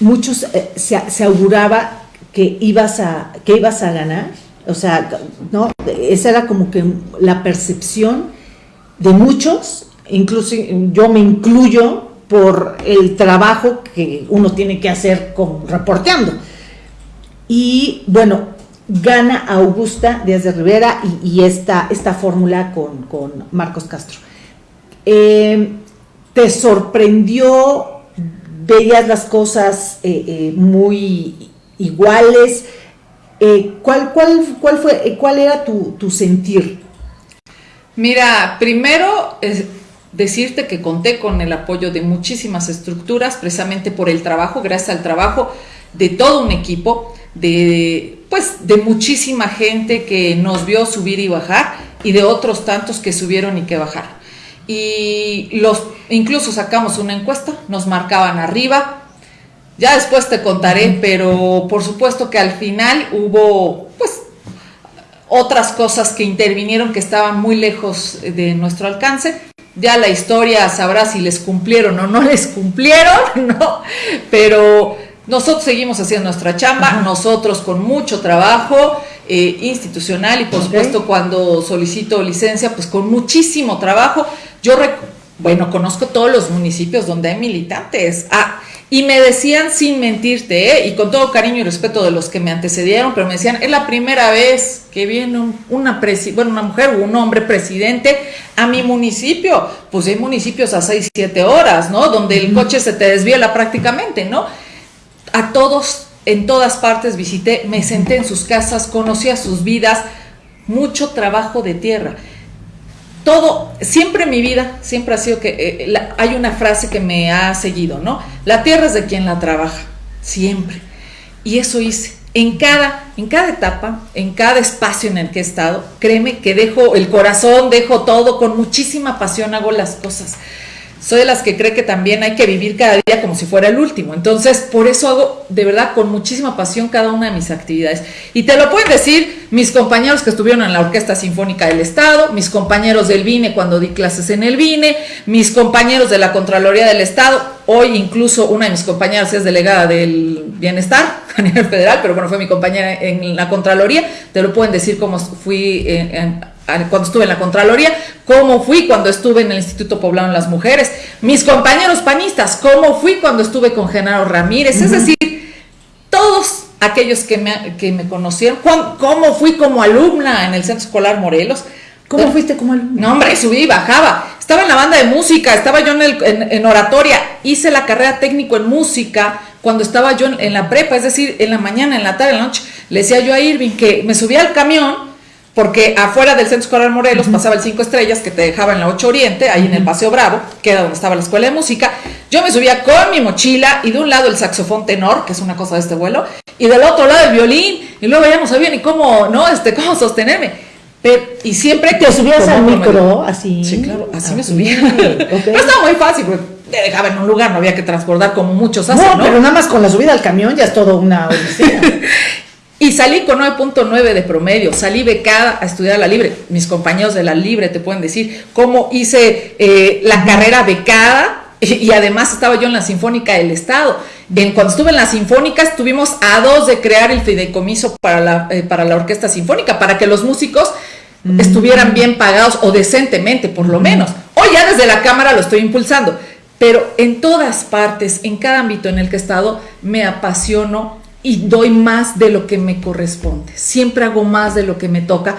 Speaker 1: muchos eh, se, auguraba que ibas, a, que ibas a ganar, o sea, ¿no? Esa era como que la percepción de muchos, incluso yo me incluyo por el trabajo que uno tiene que hacer con, reporteando. Y bueno, gana Augusta Díaz de Rivera y, esta, esta fórmula con, Marcos Castro. Eh, ¿Te sorprendió? ¿Veías las cosas eh, eh, muy iguales? ¿cuál, cuál, cuál, fue, ¿Cuál era tu, sentir?
Speaker 2: Mira, primero decirte que conté con el apoyo de muchísimas estructuras, precisamente por el trabajo, gracias al trabajo de todo un equipo, de pues de muchísima gente que nos vio subir y bajar y de otros tantos que subieron y que bajaron. Y los incluso sacamos una encuesta, nos marcaban arriba. Ya después te contaré, pero por supuesto que al final hubo pues otras cosas que intervinieron que estaban muy lejos de nuestro alcance. Ya la historia sabrá si les cumplieron o no les cumplieron, ¿no? Pero nosotros seguimos haciendo nuestra chamba, nosotros con mucho trabajo eh, institucional y por supuesto cuando solicito licencia, pues con muchísimo trabajo. Yo, bueno, conozco todos los municipios donde hay militantes. Ah, y me decían sin mentirte, ¿eh? y con todo cariño y respeto de los que me antecedieron, pero me decían, es la primera vez que viene una, bueno, una mujer o un hombre presidente a mi municipio. Pues hay municipios a 6, 7 horas, ¿no? Donde el coche se te desviela prácticamente, ¿no? A todos, en todas partes visité, me senté en sus casas, conocí a sus vidas, mucho trabajo de tierra. Todo, siempre en mi vida, siempre ha sido que eh, hay una frase que me ha seguido, ¿no? La tierra es de quien la trabaja, siempre. Y eso hice. En cada, en cada etapa, en cada espacio en el que he estado, créeme que dejo el corazón, dejo todo, con muchísima pasión hago las cosas soy de las que cree que también hay que vivir cada día como si fuera el último. Entonces, por eso hago de verdad con muchísima pasión cada una de mis actividades. Y te lo pueden decir mis compañeros que estuvieron en la Orquesta Sinfónica del Estado, mis compañeros del BINE cuando di clases en el BINE, mis compañeros de la Contraloría del Estado. Hoy incluso una de mis compañeras es delegada del Bienestar a nivel federal, pero bueno, fue mi compañera en la Contraloría. Te lo pueden decir como fui en cuando estuve en la Contraloría, cómo fui cuando estuve en el Instituto Poblado de las Mujeres, mis compañeros panistas, cómo fui cuando estuve con Genaro Ramírez, es decir, todos aquellos que me, que me conocieron, cómo fui como alumna en el Centro Escolar Morelos.
Speaker 1: ¿Cómo fuiste como alumna?
Speaker 2: No, hombre, subí y bajaba. Estaba en la banda de música, estaba yo en, en, oratoria, hice la carrera técnico en música cuando estaba yo en, en, la prepa, es decir, en la mañana, en la tarde, en la noche. Le decía yo a Irving que me subía al camión porque afuera del Centro Escolar Morelos pasaba el 5 Estrellas que te dejaba en la 8 Oriente, ahí en el Paseo Bravo, que era donde estaba la escuela de música. Yo me subía con mi mochila y de un lado el saxofón tenor, que es una cosa de este vuelo, y del otro lado el violín, y luego ya no sabía ni cómo, ¿no? Este, cómo sostenerme. Pero, y siempre
Speaker 1: te subías al micro, así.
Speaker 2: Sí, claro, así me subía. Pero estaba muy fácil, porque te dejaba en un lugar, no había que transbordar como muchos hacen, ¿no?
Speaker 1: pero nada más con la subida al camión ya es todo una odisea.
Speaker 2: Y salí con 9.9 de promedio, salí becada a estudiar la Libre. Mis compañeros de la Libre te pueden decir cómo hice eh, la carrera becada y, además estaba yo en la Sinfónica del Estado. En, cuando estuve en la Sinfónica estuvimos a dos de crear el fideicomiso para la, eh, para la Orquesta Sinfónica, para que los músicos mm. estuvieran bien pagados o decentemente por lo menos. Hoy ya desde la Cámara lo estoy impulsando, pero en todas partes, en cada ámbito en el que he estado, me apasiono y doy más de lo que me corresponde. Siempre hago más de lo que me toca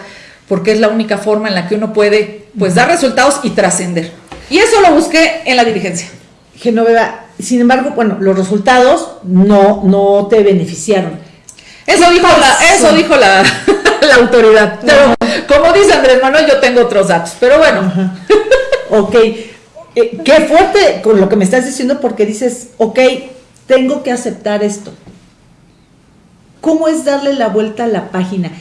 Speaker 2: porque es la única forma en la que uno puede pues dar resultados y trascender. Y eso lo busqué en la dirigencia.
Speaker 1: Genoveva, sin embargo, bueno, los resultados no, no te beneficiaron.
Speaker 2: Eso dijo la, eso dijo la, la autoridad. Pero como dice Andrés Manuel, yo tengo otros datos. Pero bueno.
Speaker 1: ok. Eh, qué fuerte con lo que me estás diciendo porque dices, ok, tengo que aceptar esto. ¿Cómo es darle la vuelta a la página?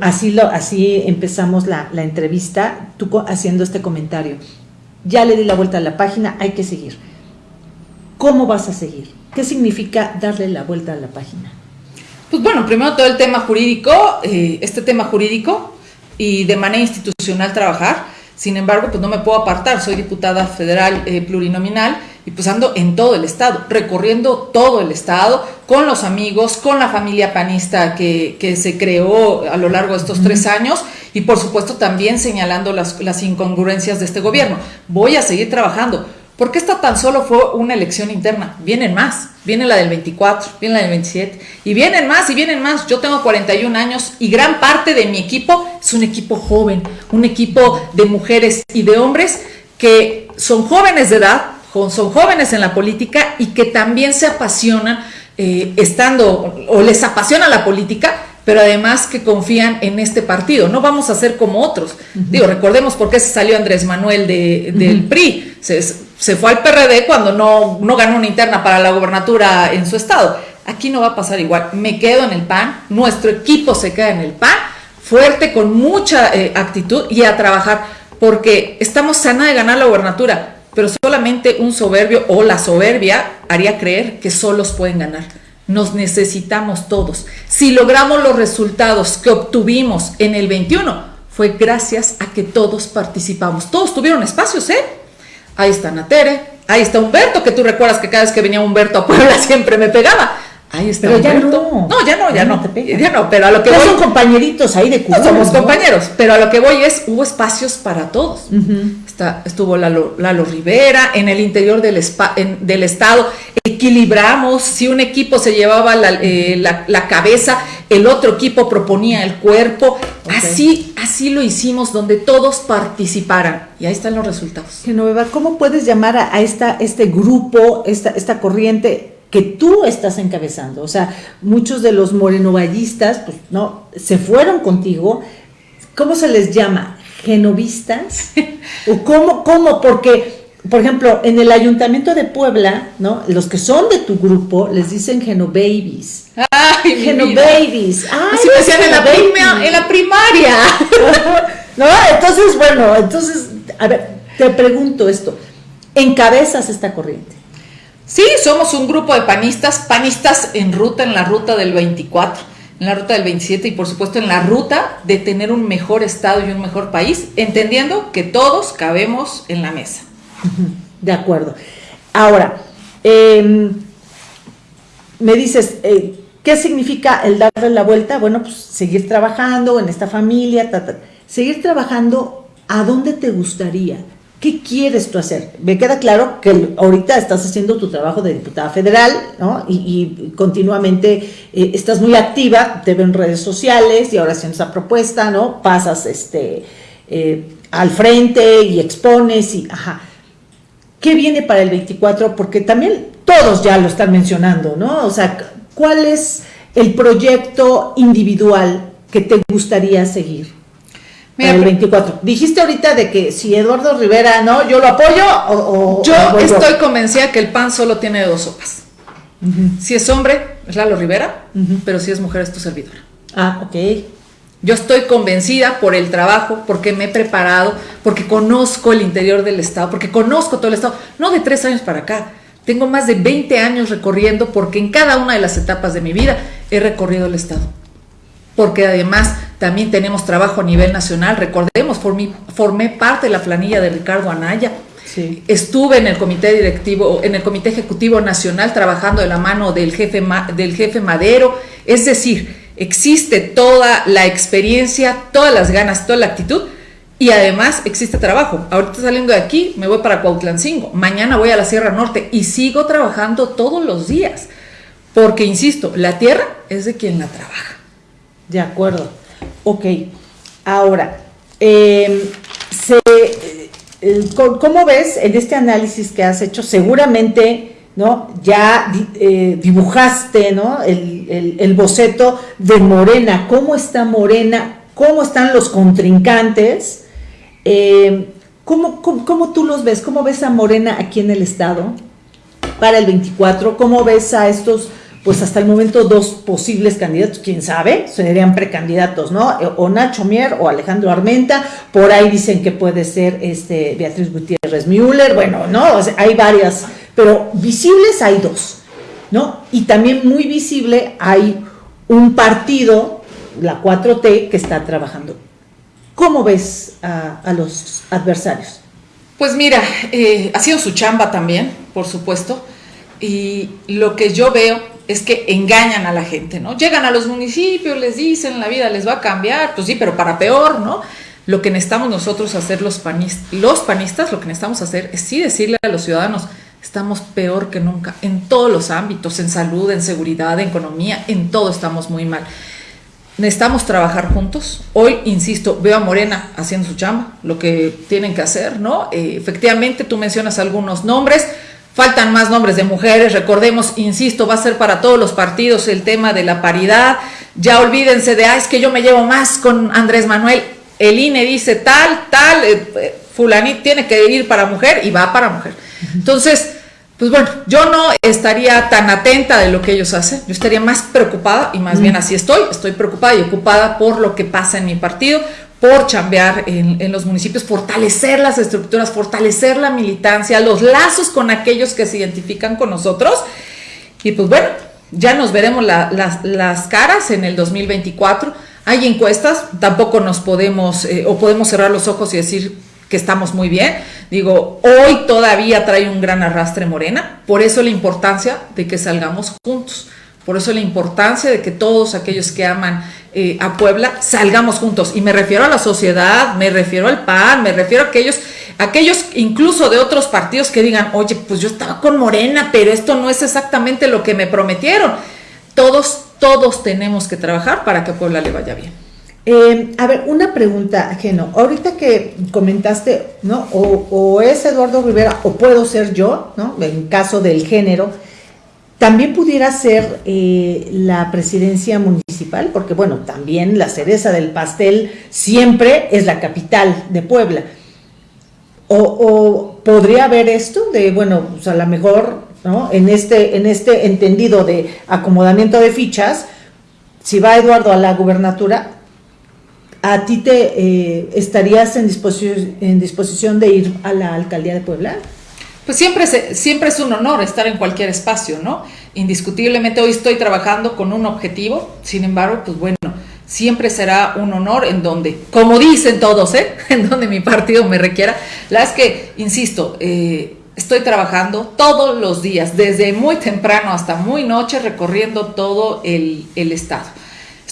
Speaker 1: Así, lo, así empezamos la, entrevista, tú haciendo este comentario. Ya le di la vuelta a la página, hay que seguir. ¿Cómo vas a seguir? ¿Qué significa darle la vuelta a la página?
Speaker 2: Pues bueno, primero todo el tema jurídico, eh, este tema jurídico y de manera institucional trabajar. Sin embargo, pues no me puedo apartar, soy diputada federal eh, plurinominal y pues ando en todo el estado, recorriendo todo el estado, con los amigos, con la familia panista que, que se creó a lo largo de estos tres años y por supuesto también señalando las, las incongruencias de este gobierno. Voy a seguir trabajando. Porque esta tan solo fue una elección interna. Vienen más. Viene la del 24, viene la del 27. Y vienen más y vienen más. Yo tengo 41 años y gran parte de mi equipo es un equipo joven. Un equipo de mujeres y de hombres que son jóvenes de edad, son jóvenes en la política y que también se apasionan eh, estando o les apasiona la política pero además que confían en este partido. No vamos a ser como otros. Digo, recordemos por qué se salió Andrés Manuel de, del PRI. Se, se, fue al PRD cuando no, no ganó una interna para la gobernatura en su estado. Aquí no va a pasar igual. Me quedo en el PAN, nuestro equipo se queda en el PAN, fuerte, con mucha eh, actitud y a trabajar, porque estamos sana de ganar la gobernatura, pero solamente un soberbio o la soberbia haría creer que solos pueden ganar. Nos necesitamos todos. Si logramos los resultados que obtuvimos en el 21, fue gracias a que todos participamos. Todos tuvieron espacios, ¿eh? Ahí está Natere, ahí está Humberto, que tú recuerdas que cada vez que venía Humberto a Puebla siempre me pegaba. Ahí está
Speaker 1: pero ya no.
Speaker 2: No, ya no, ya no. ya no, pero a lo que voy.
Speaker 1: son compañeritos ahí de
Speaker 2: Cuba. somos compañeros, pero a lo que voy es, hubo espacios para todos. Está, estuvo Lalo, Lalo, Rivera, en el interior del, del Estado, equilibramos, si un equipo se llevaba la, eh, la, cabeza, el otro equipo proponía el cuerpo, así, así lo hicimos, donde todos participaran, y ahí están los resultados.
Speaker 1: Genoveva, ¿cómo puedes llamar a, esta, este grupo, esta, esta corriente? Que tú estás encabezando. O sea, muchos de los morenovallistas, pues no, se fueron contigo. ¿Cómo se les llama? ¿Genovistas? ¿O cómo, cómo? Porque, por ejemplo, en el ayuntamiento de Puebla, ¿no? Los que son de tu grupo les dicen genobabies.
Speaker 2: ¡Ay,
Speaker 1: genobabies!
Speaker 2: ¡Ay, Así me decían en la, en la primaria!
Speaker 1: ¿No? Entonces, bueno, entonces, a ver, te pregunto esto. ¿Encabezas esta corriente?
Speaker 2: Sí, somos un grupo de panistas, panistas en ruta, en la ruta del 24, en la ruta del 27 y por supuesto en la ruta de tener un mejor Estado y un mejor país, entendiendo que todos cabemos en la mesa.
Speaker 1: De acuerdo. Ahora, em, me dices, eh, ¿qué significa el darle la vuelta? Bueno, pues seguir trabajando en esta familia, seguir trabajando, ¿a dónde te gustaría? ¿Qué quieres tú hacer? Me queda claro que ahorita estás haciendo tu trabajo de diputada federal, ¿no? Y, continuamente eh, estás muy activa, te ven en redes sociales y ahora haciendo esa propuesta, ¿no? Pasas este, eh, al frente y expones y, ajá. ¿Qué viene para el 24? Porque también todos ya lo están mencionando, ¿no? O sea, ¿cuál es el proyecto individual que te gustaría seguir? El 24. Dijiste ahorita de que si Eduardo Rivera no, yo lo apoyo o...
Speaker 2: yo estoy convencida que el PAN solo tiene dos sopas. Si es hombre, es Lalo Rivera, pero si es mujer, es tu servidora.
Speaker 1: Ah, ok.
Speaker 2: Yo estoy convencida por el trabajo, porque me he preparado, porque conozco el interior del Estado, porque conozco todo el Estado, no de tres años para acá. Tengo más de 20 años recorriendo porque en cada una de las etapas de mi vida he recorrido el Estado porque además también tenemos trabajo a nivel nacional. Recordemos, formé, formé parte de la planilla de Ricardo Anaya. Estuve en el comité directivo, en el comité ejecutivo nacional trabajando de la mano del jefe, del jefe Madero. Es decir, existe toda la experiencia, todas las ganas, toda la actitud y además existe trabajo. Ahorita saliendo de aquí me voy para Cuautlancingo, mañana voy a la Sierra Norte y sigo trabajando todos los días. Porque, insisto, la tierra es de quien la trabaja.
Speaker 1: De acuerdo. Ok. Ahora, em, eh, ¿cómo ves en este análisis que has hecho? Seguramente, ¿no? Ya eh, dibujaste, ¿no? El, boceto de Morena. ¿Cómo está Morena? ¿Cómo están los contrincantes? Em, ¿cómo, cómo, tú los ves? ¿Cómo ves a Morena aquí en el Estado para el 24? ¿Cómo ves a estos pues hasta el momento dos posibles candidatos, quién sabe, serían precandidatos, ¿no? O Nacho Mier o Alejandro Armenta, por ahí dicen que puede ser este Beatriz Gutiérrez Müller, bueno, ¿no? hay varias, pero visibles hay dos, ¿no? Y también muy visible hay un partido, la 4T, que está trabajando. ¿Cómo ves a, los adversarios?
Speaker 2: Pues mira, eh, ha sido su chamba también, por supuesto, y lo que yo veo es que engañan a la gente, ¿no? Llegan a los municipios, les dicen, la vida les va a cambiar, pues sí, pero para peor, ¿no? Lo que necesitamos nosotros hacer los panistas, los panistas, lo que necesitamos hacer es sí decirle a los ciudadanos, estamos peor que nunca, en todos los ámbitos, en salud, en seguridad, en economía, en todo estamos muy mal. Necesitamos trabajar juntos. Hoy, insisto, veo a Morena haciendo su chamba, lo que tienen que hacer, ¿no? Eh, efectivamente, tú mencionas algunos nombres, Faltan más nombres de mujeres, recordemos, insisto, va a ser para todos los partidos el tema de la paridad, ya olvídense de, ah, es que yo me llevo más con Andrés Manuel, el INE dice tal, tal, eh, eh fulanito tiene que ir para mujer y va para mujer. Entonces, pues bueno, yo no estaría tan atenta de lo que ellos hacen, yo estaría más preocupada, y más bien así estoy, estoy preocupada y ocupada por lo que pasa en mi partido, por chambear en, los municipios, fortalecer las estructuras, fortalecer la militancia, los lazos con aquellos que se identifican con nosotros. Y pues bueno, ya nos veremos las caras en el 2024. Hay encuestas, tampoco nos podemos eh, o podemos cerrar los ojos y decir que estamos muy bien. Digo, hoy todavía trae un gran arrastre morena, por eso la importancia de que salgamos juntos, por eso la importancia de que todos aquellos que aman eh, a Puebla salgamos juntos. Y me refiero a la sociedad, me refiero al PAN, me refiero a aquellos, aquellos incluso de otros partidos que digan, oye, pues yo estaba con Morena, pero esto no es exactamente lo que me prometieron. Todos, todos tenemos que trabajar para que a Puebla le vaya bien.
Speaker 1: Eh, a ver, una pregunta, Geno. Ahorita que comentaste, ¿no? O, es Eduardo Rivera o puedo ser yo, ¿no? En caso del género, también pudiera ser eh, la presidencia municipal, porque bueno, también la cereza del pastel siempre es la capital de Puebla. O, podría haber esto de, bueno, pues a lo mejor, ¿no? En este, en este entendido de acomodamiento de fichas, si va Eduardo a la gubernatura, ¿a ti te eh, estarías en disposición, en disposición de ir a la alcaldía de Puebla?
Speaker 2: Pues siempre, siempre es un honor estar en cualquier espacio, ¿no? Indiscutiblemente hoy estoy trabajando con un objetivo, sin embargo, pues bueno, siempre será un honor en donde, como dicen todos, ¿eh? en donde mi partido me requiera. La es que, insisto, eh, estoy trabajando todos los días, desde muy temprano hasta muy noche, recorriendo todo el, el estado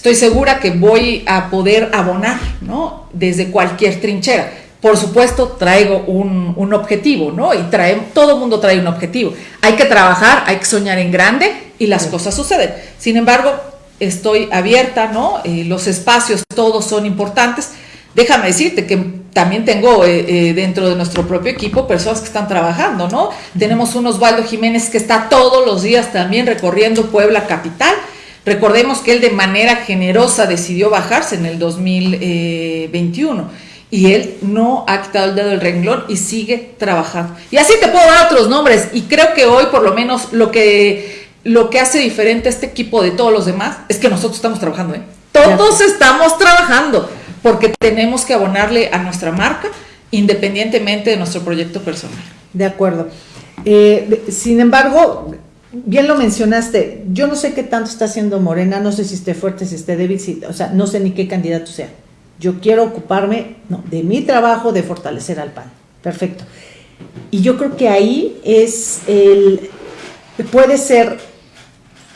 Speaker 2: estoy segura que voy a poder abonar, ¿no? Desde cualquier trinchera. Por supuesto, traigo un, objetivo, ¿no? Y trae, todo el mundo trae un objetivo. Hay que trabajar, hay que soñar en grande y las cosas suceden. Sin embargo, estoy abierta, ¿no? Eh, los espacios todos son importantes. Déjame decirte que también tengo eh, eh, dentro de nuestro propio equipo personas que están trabajando, ¿no? Tenemos un Osvaldo Jiménez que está todos los días también recorriendo Puebla Capital Recordemos que él de manera generosa decidió bajarse en el 2021 y él no ha quitado el dedo del renglón y sigue trabajando. Y así te puedo dar otros nombres y creo que hoy por lo menos lo que, lo que hace diferente a este equipo de todos los demás es que nosotros estamos trabajando. ¿eh? Todos estamos trabajando porque tenemos que abonarle a nuestra marca independientemente de nuestro proyecto personal.
Speaker 1: De acuerdo. Eh, sin embargo, bien lo mencionaste, yo no sé qué tanto está haciendo Morena, no sé si esté fuerte, si esté débil, o sea, no sé ni qué candidato sea. Yo quiero ocuparme de mi trabajo de fortalecer al PAN. Perfecto. Y yo creo que ahí es el, puede ser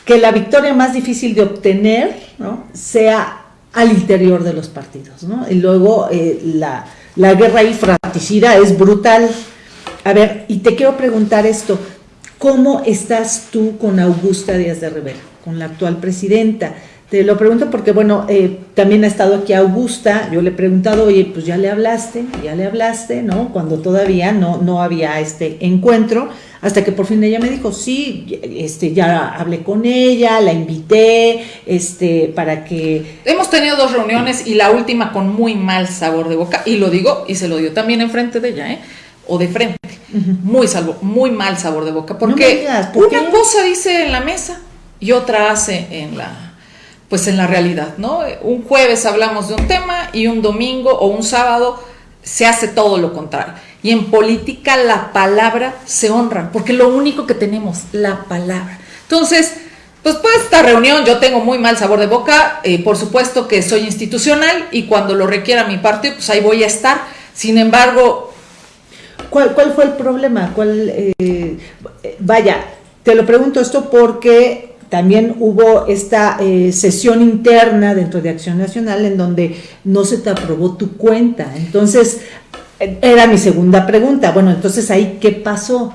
Speaker 1: que la victoria más difícil de obtener ¿no? sea al interior de los partidos. ¿no? Y luego eh, la, la guerra ahí fratricida es brutal. A ver, y te quiero preguntar esto, ¿Cómo estás tú con Augusta Díaz de Rivera, con la actual presidenta? Te lo pregunto porque, bueno, eh, también ha estado aquí Augusta, yo le he preguntado, oye, pues ya le hablaste, ya le hablaste, ¿no? Cuando todavía no, no había este encuentro, hasta que por fin ella me dijo, sí, este, ya hablé con ella, la invité, este, para que...
Speaker 2: Hemos tenido dos reuniones y la última con muy mal sabor de boca, y lo digo, y se lo dio también enfrente de ella, ¿eh? O de frente muy salvo, muy mal sabor de boca, porque una cosa dice en la mesa y otra hace en la, pues en la realidad, ¿no? Un jueves hablamos de un tema y un domingo o un sábado se hace todo lo contrario. Y en política la palabra se honra, porque lo único que tenemos, la palabra. Entonces, pues pues esta reunión yo tengo muy mal sabor de boca, eh, por supuesto que soy institucional y cuando lo requiera mi partido, pues ahí voy a estar. Sin embargo,
Speaker 1: ¿Cuál, cuál fue el problema? ¿Cuál, eh, vaya, te lo pregunto esto porque también hubo esta eh, sesión interna dentro de Acción Nacional en donde no se te aprobó tu cuenta. Entonces, era mi segunda pregunta. Bueno, entonces ahí, ¿qué pasó?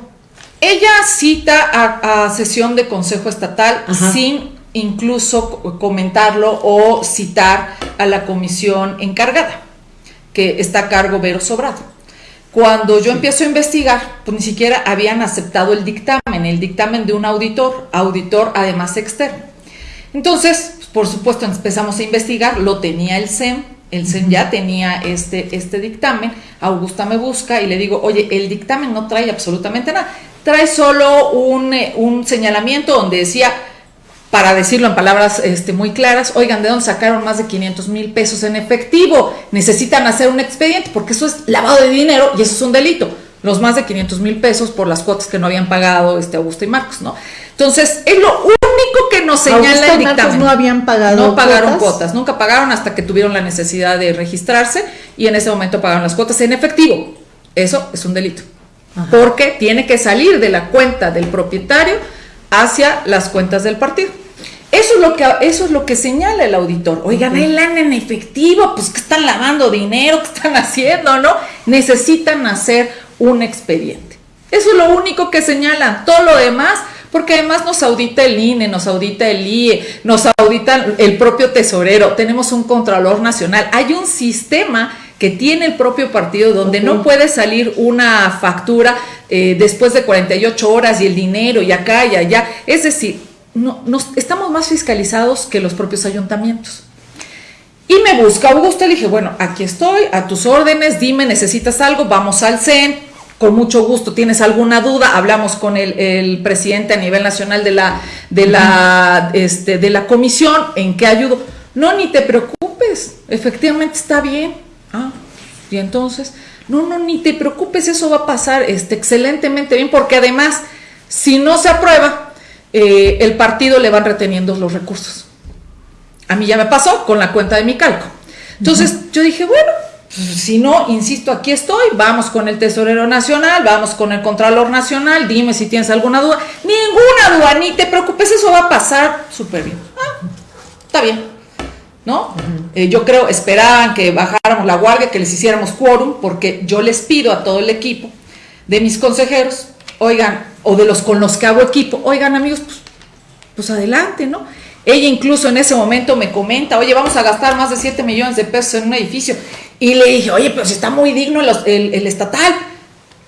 Speaker 2: Ella cita a, sesión de Consejo Estatal sin incluso comentarlo o citar a la comisión encargada, que está a cargo Vero Sobrado. Cuando yo empiezo a investigar, pues ni siquiera habían aceptado el dictamen, el dictamen de un auditor, auditor además externo. Entonces, por supuesto empezamos a investigar, lo tenía el SEM, el SEM ya tenía este, este dictamen, Augusta me busca y le digo, oye, el dictamen no trae absolutamente nada, trae solo un, eh, un señalamiento donde decía, para decirlo en palabras este, muy claras, oigan, ¿de dónde sacaron más de 500 mil pesos en efectivo? Necesitan hacer un expediente porque eso es lavado de dinero y eso es un delito. Los más de 500 mil pesos por las cuotas que no habían pagado este Augusto y Marcos, ¿no? Entonces, es lo único que nos señala el dictamen.
Speaker 1: no habían pagado
Speaker 2: No pagaron cuotas? nunca pagaron hasta que tuvieron la necesidad de registrarse y en ese momento pagaron las cuotas en efectivo. Eso es un delito. Porque tiene que salir de la cuenta del propietario hacia las cuentas del partido. Eso es lo que, eso es lo que señala el auditor. Oigan, el lana en efectivo, pues que están lavando dinero, que están haciendo, ¿no? Necesitan hacer un expediente. Eso es lo único que señalan. Todo lo demás, porque además nos audita el INE, nos audita el IE, nos audita el propio tesorero, tenemos un Contralor Nacional. Hay un sistema que tiene el propio partido donde no puede salir una factura eh, después de 48 horas y el dinero y acá y allá. Es decir, no, nos, estamos más fiscalizados que los propios ayuntamientos. Y me busca Augusto, le dije, bueno, aquí estoy, a tus órdenes, dime, necesitas algo, vamos al CEN, con mucho gusto, tienes alguna duda, hablamos con el, presidente a nivel nacional de la, de, la, este, de la comisión, ¿en qué ayudo? No, ni te preocupes, efectivamente está bien. Ah, y entonces, no, no, ni te preocupes, eso va a pasar este, excelentemente bien, porque además, si no se aprueba, eh, el partido le van reteniendo los recursos. A mí ya me pasó con la cuenta de mi calco. Entonces yo dije, bueno, pues, si no, insisto, aquí estoy, vamos con el Tesorero Nacional, vamos con el Contralor Nacional, dime si tienes alguna duda. Ninguna duda, ni te preocupes, eso va a pasar súper bien. Ah, está bien, ¿no? Eh, yo creo, esperaban que bajáramos la guardia, que les hiciéramos quórum, porque yo les pido a todo el equipo de mis consejeros, oigan, o de los con los que hago equipo, oigan amigos, pues, pues adelante, ¿no? Ella incluso en ese momento me comenta, oye, vamos a gastar más de 7 millones de pesos en un edificio. Y le dije, oye, si está muy digno el, el, estatal.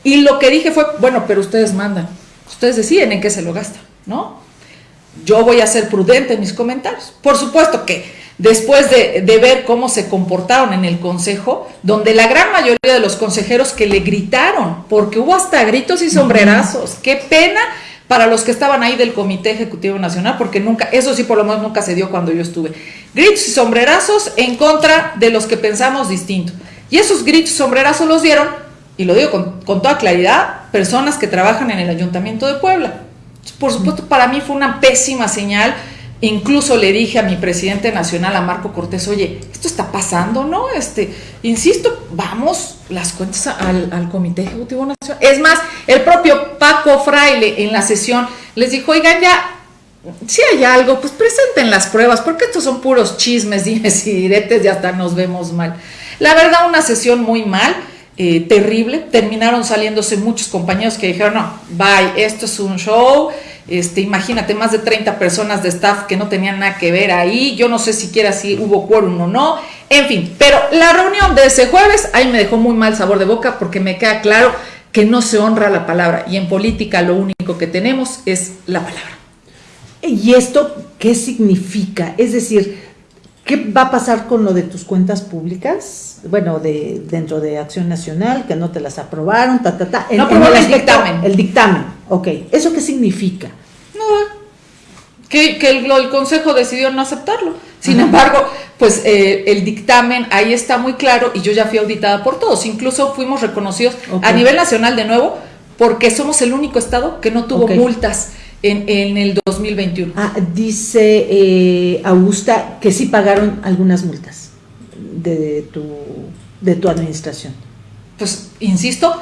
Speaker 2: Y lo que dije fue, bueno, pero ustedes mandan, ustedes deciden en qué se lo gastan, ¿no? Yo voy a ser prudente en mis comentarios. Por supuesto que después de, ver cómo se comportaron en el consejo, donde la gran mayoría de los consejeros que le gritaron, porque hubo hasta gritos y sombrerazos, qué pena para los que estaban ahí del Comité Ejecutivo Nacional, porque nunca, eso sí por lo menos nunca se dio cuando yo estuve, gritos y sombrerazos en contra de los que pensamos distinto. Y esos gritos y sombrerazos los dieron, y lo digo con, con toda claridad, personas que trabajan en el Ayuntamiento de Puebla. Por supuesto, para mí fue una pésima señal Incluso le dije a mi presidente nacional, a Marco Cortés, oye, esto está pasando, ¿no? Este, insisto, vamos las cuentas al, Comité Ejecutivo Nacional. Es más, el propio Paco Fraile en la sesión les dijo, oigan, ya, si hay algo, pues presenten las pruebas, porque estos son puros chismes, dimes y diretes, y hasta nos vemos mal. La verdad, una sesión muy mal. Eh, terrible, terminaron saliéndose muchos compañeros que dijeron, no, bye, esto es un show, este, imagínate, más de 30 personas de staff que no tenían nada que ver ahí. Yo no sé siquiera si hubo quórum o no. En fin, pero la reunión de ese jueves ahí me dejó muy mal sabor de boca porque me queda claro que no se honra la palabra. Y en política lo único que tenemos es la palabra.
Speaker 1: ¿Y esto qué significa? Es decir, ¿qué va a pasar con lo de tus cuentas públicas? Bueno, de dentro de Acción Nacional, que no te las aprobaron, ta, ta, ta.
Speaker 2: no el dictamen.
Speaker 1: El dictamen. Ok, ¿eso qué significa?
Speaker 2: No, que, el, Consejo decidió no aceptarlo. Sin embargo, pues eh, el dictamen ahí está muy claro y yo ya fui auditada por todos. Incluso fuimos reconocidos a nivel nacional de nuevo porque somos el único estado que no tuvo multas en, en, el 2021.
Speaker 1: Ah, dice eh, Augusta que sí pagaron algunas multas de tu, de tu administración.
Speaker 2: Pues, insisto,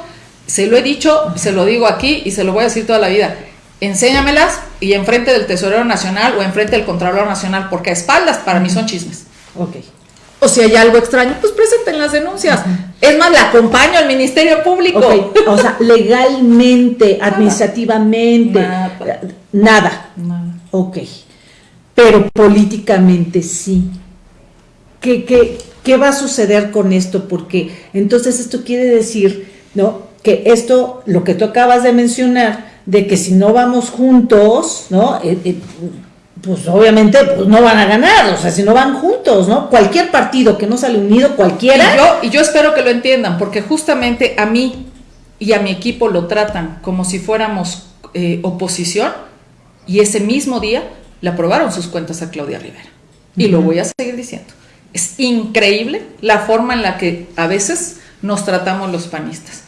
Speaker 2: se lo he dicho, se lo digo aquí y se lo voy a decir toda la vida. Enséñamelas y enfrente del Tesorero Nacional o enfrente del Contralor Nacional, porque a espaldas para mí son chismes.
Speaker 1: Ok.
Speaker 2: O si hay algo extraño, pues presenten las denuncias. Es más, la acompaño al Ministerio Público.
Speaker 1: O sea, legalmente, administrativamente, nada. nada.
Speaker 2: Nada.
Speaker 1: Ok. Pero políticamente sí. ¿Qué, qué, ¿Qué va a suceder con esto? Porque entonces esto quiere decir, ¿no? Que esto, lo que tú acabas de mencionar, de que si no vamos juntos, ¿no? Eh, eh, pues obviamente pues no van a ganar, o sea, si no van juntos, ¿no? Cualquier partido que no sale unido, cualquiera.
Speaker 2: Y yo, y yo espero que lo entiendan, porque justamente a mí y a mi equipo lo tratan como si fuéramos eh, oposición, y ese mismo día le aprobaron sus cuentas a Claudia Rivera. Y lo voy a seguir diciendo. Es increíble la forma en la que a veces nos tratamos los panistas.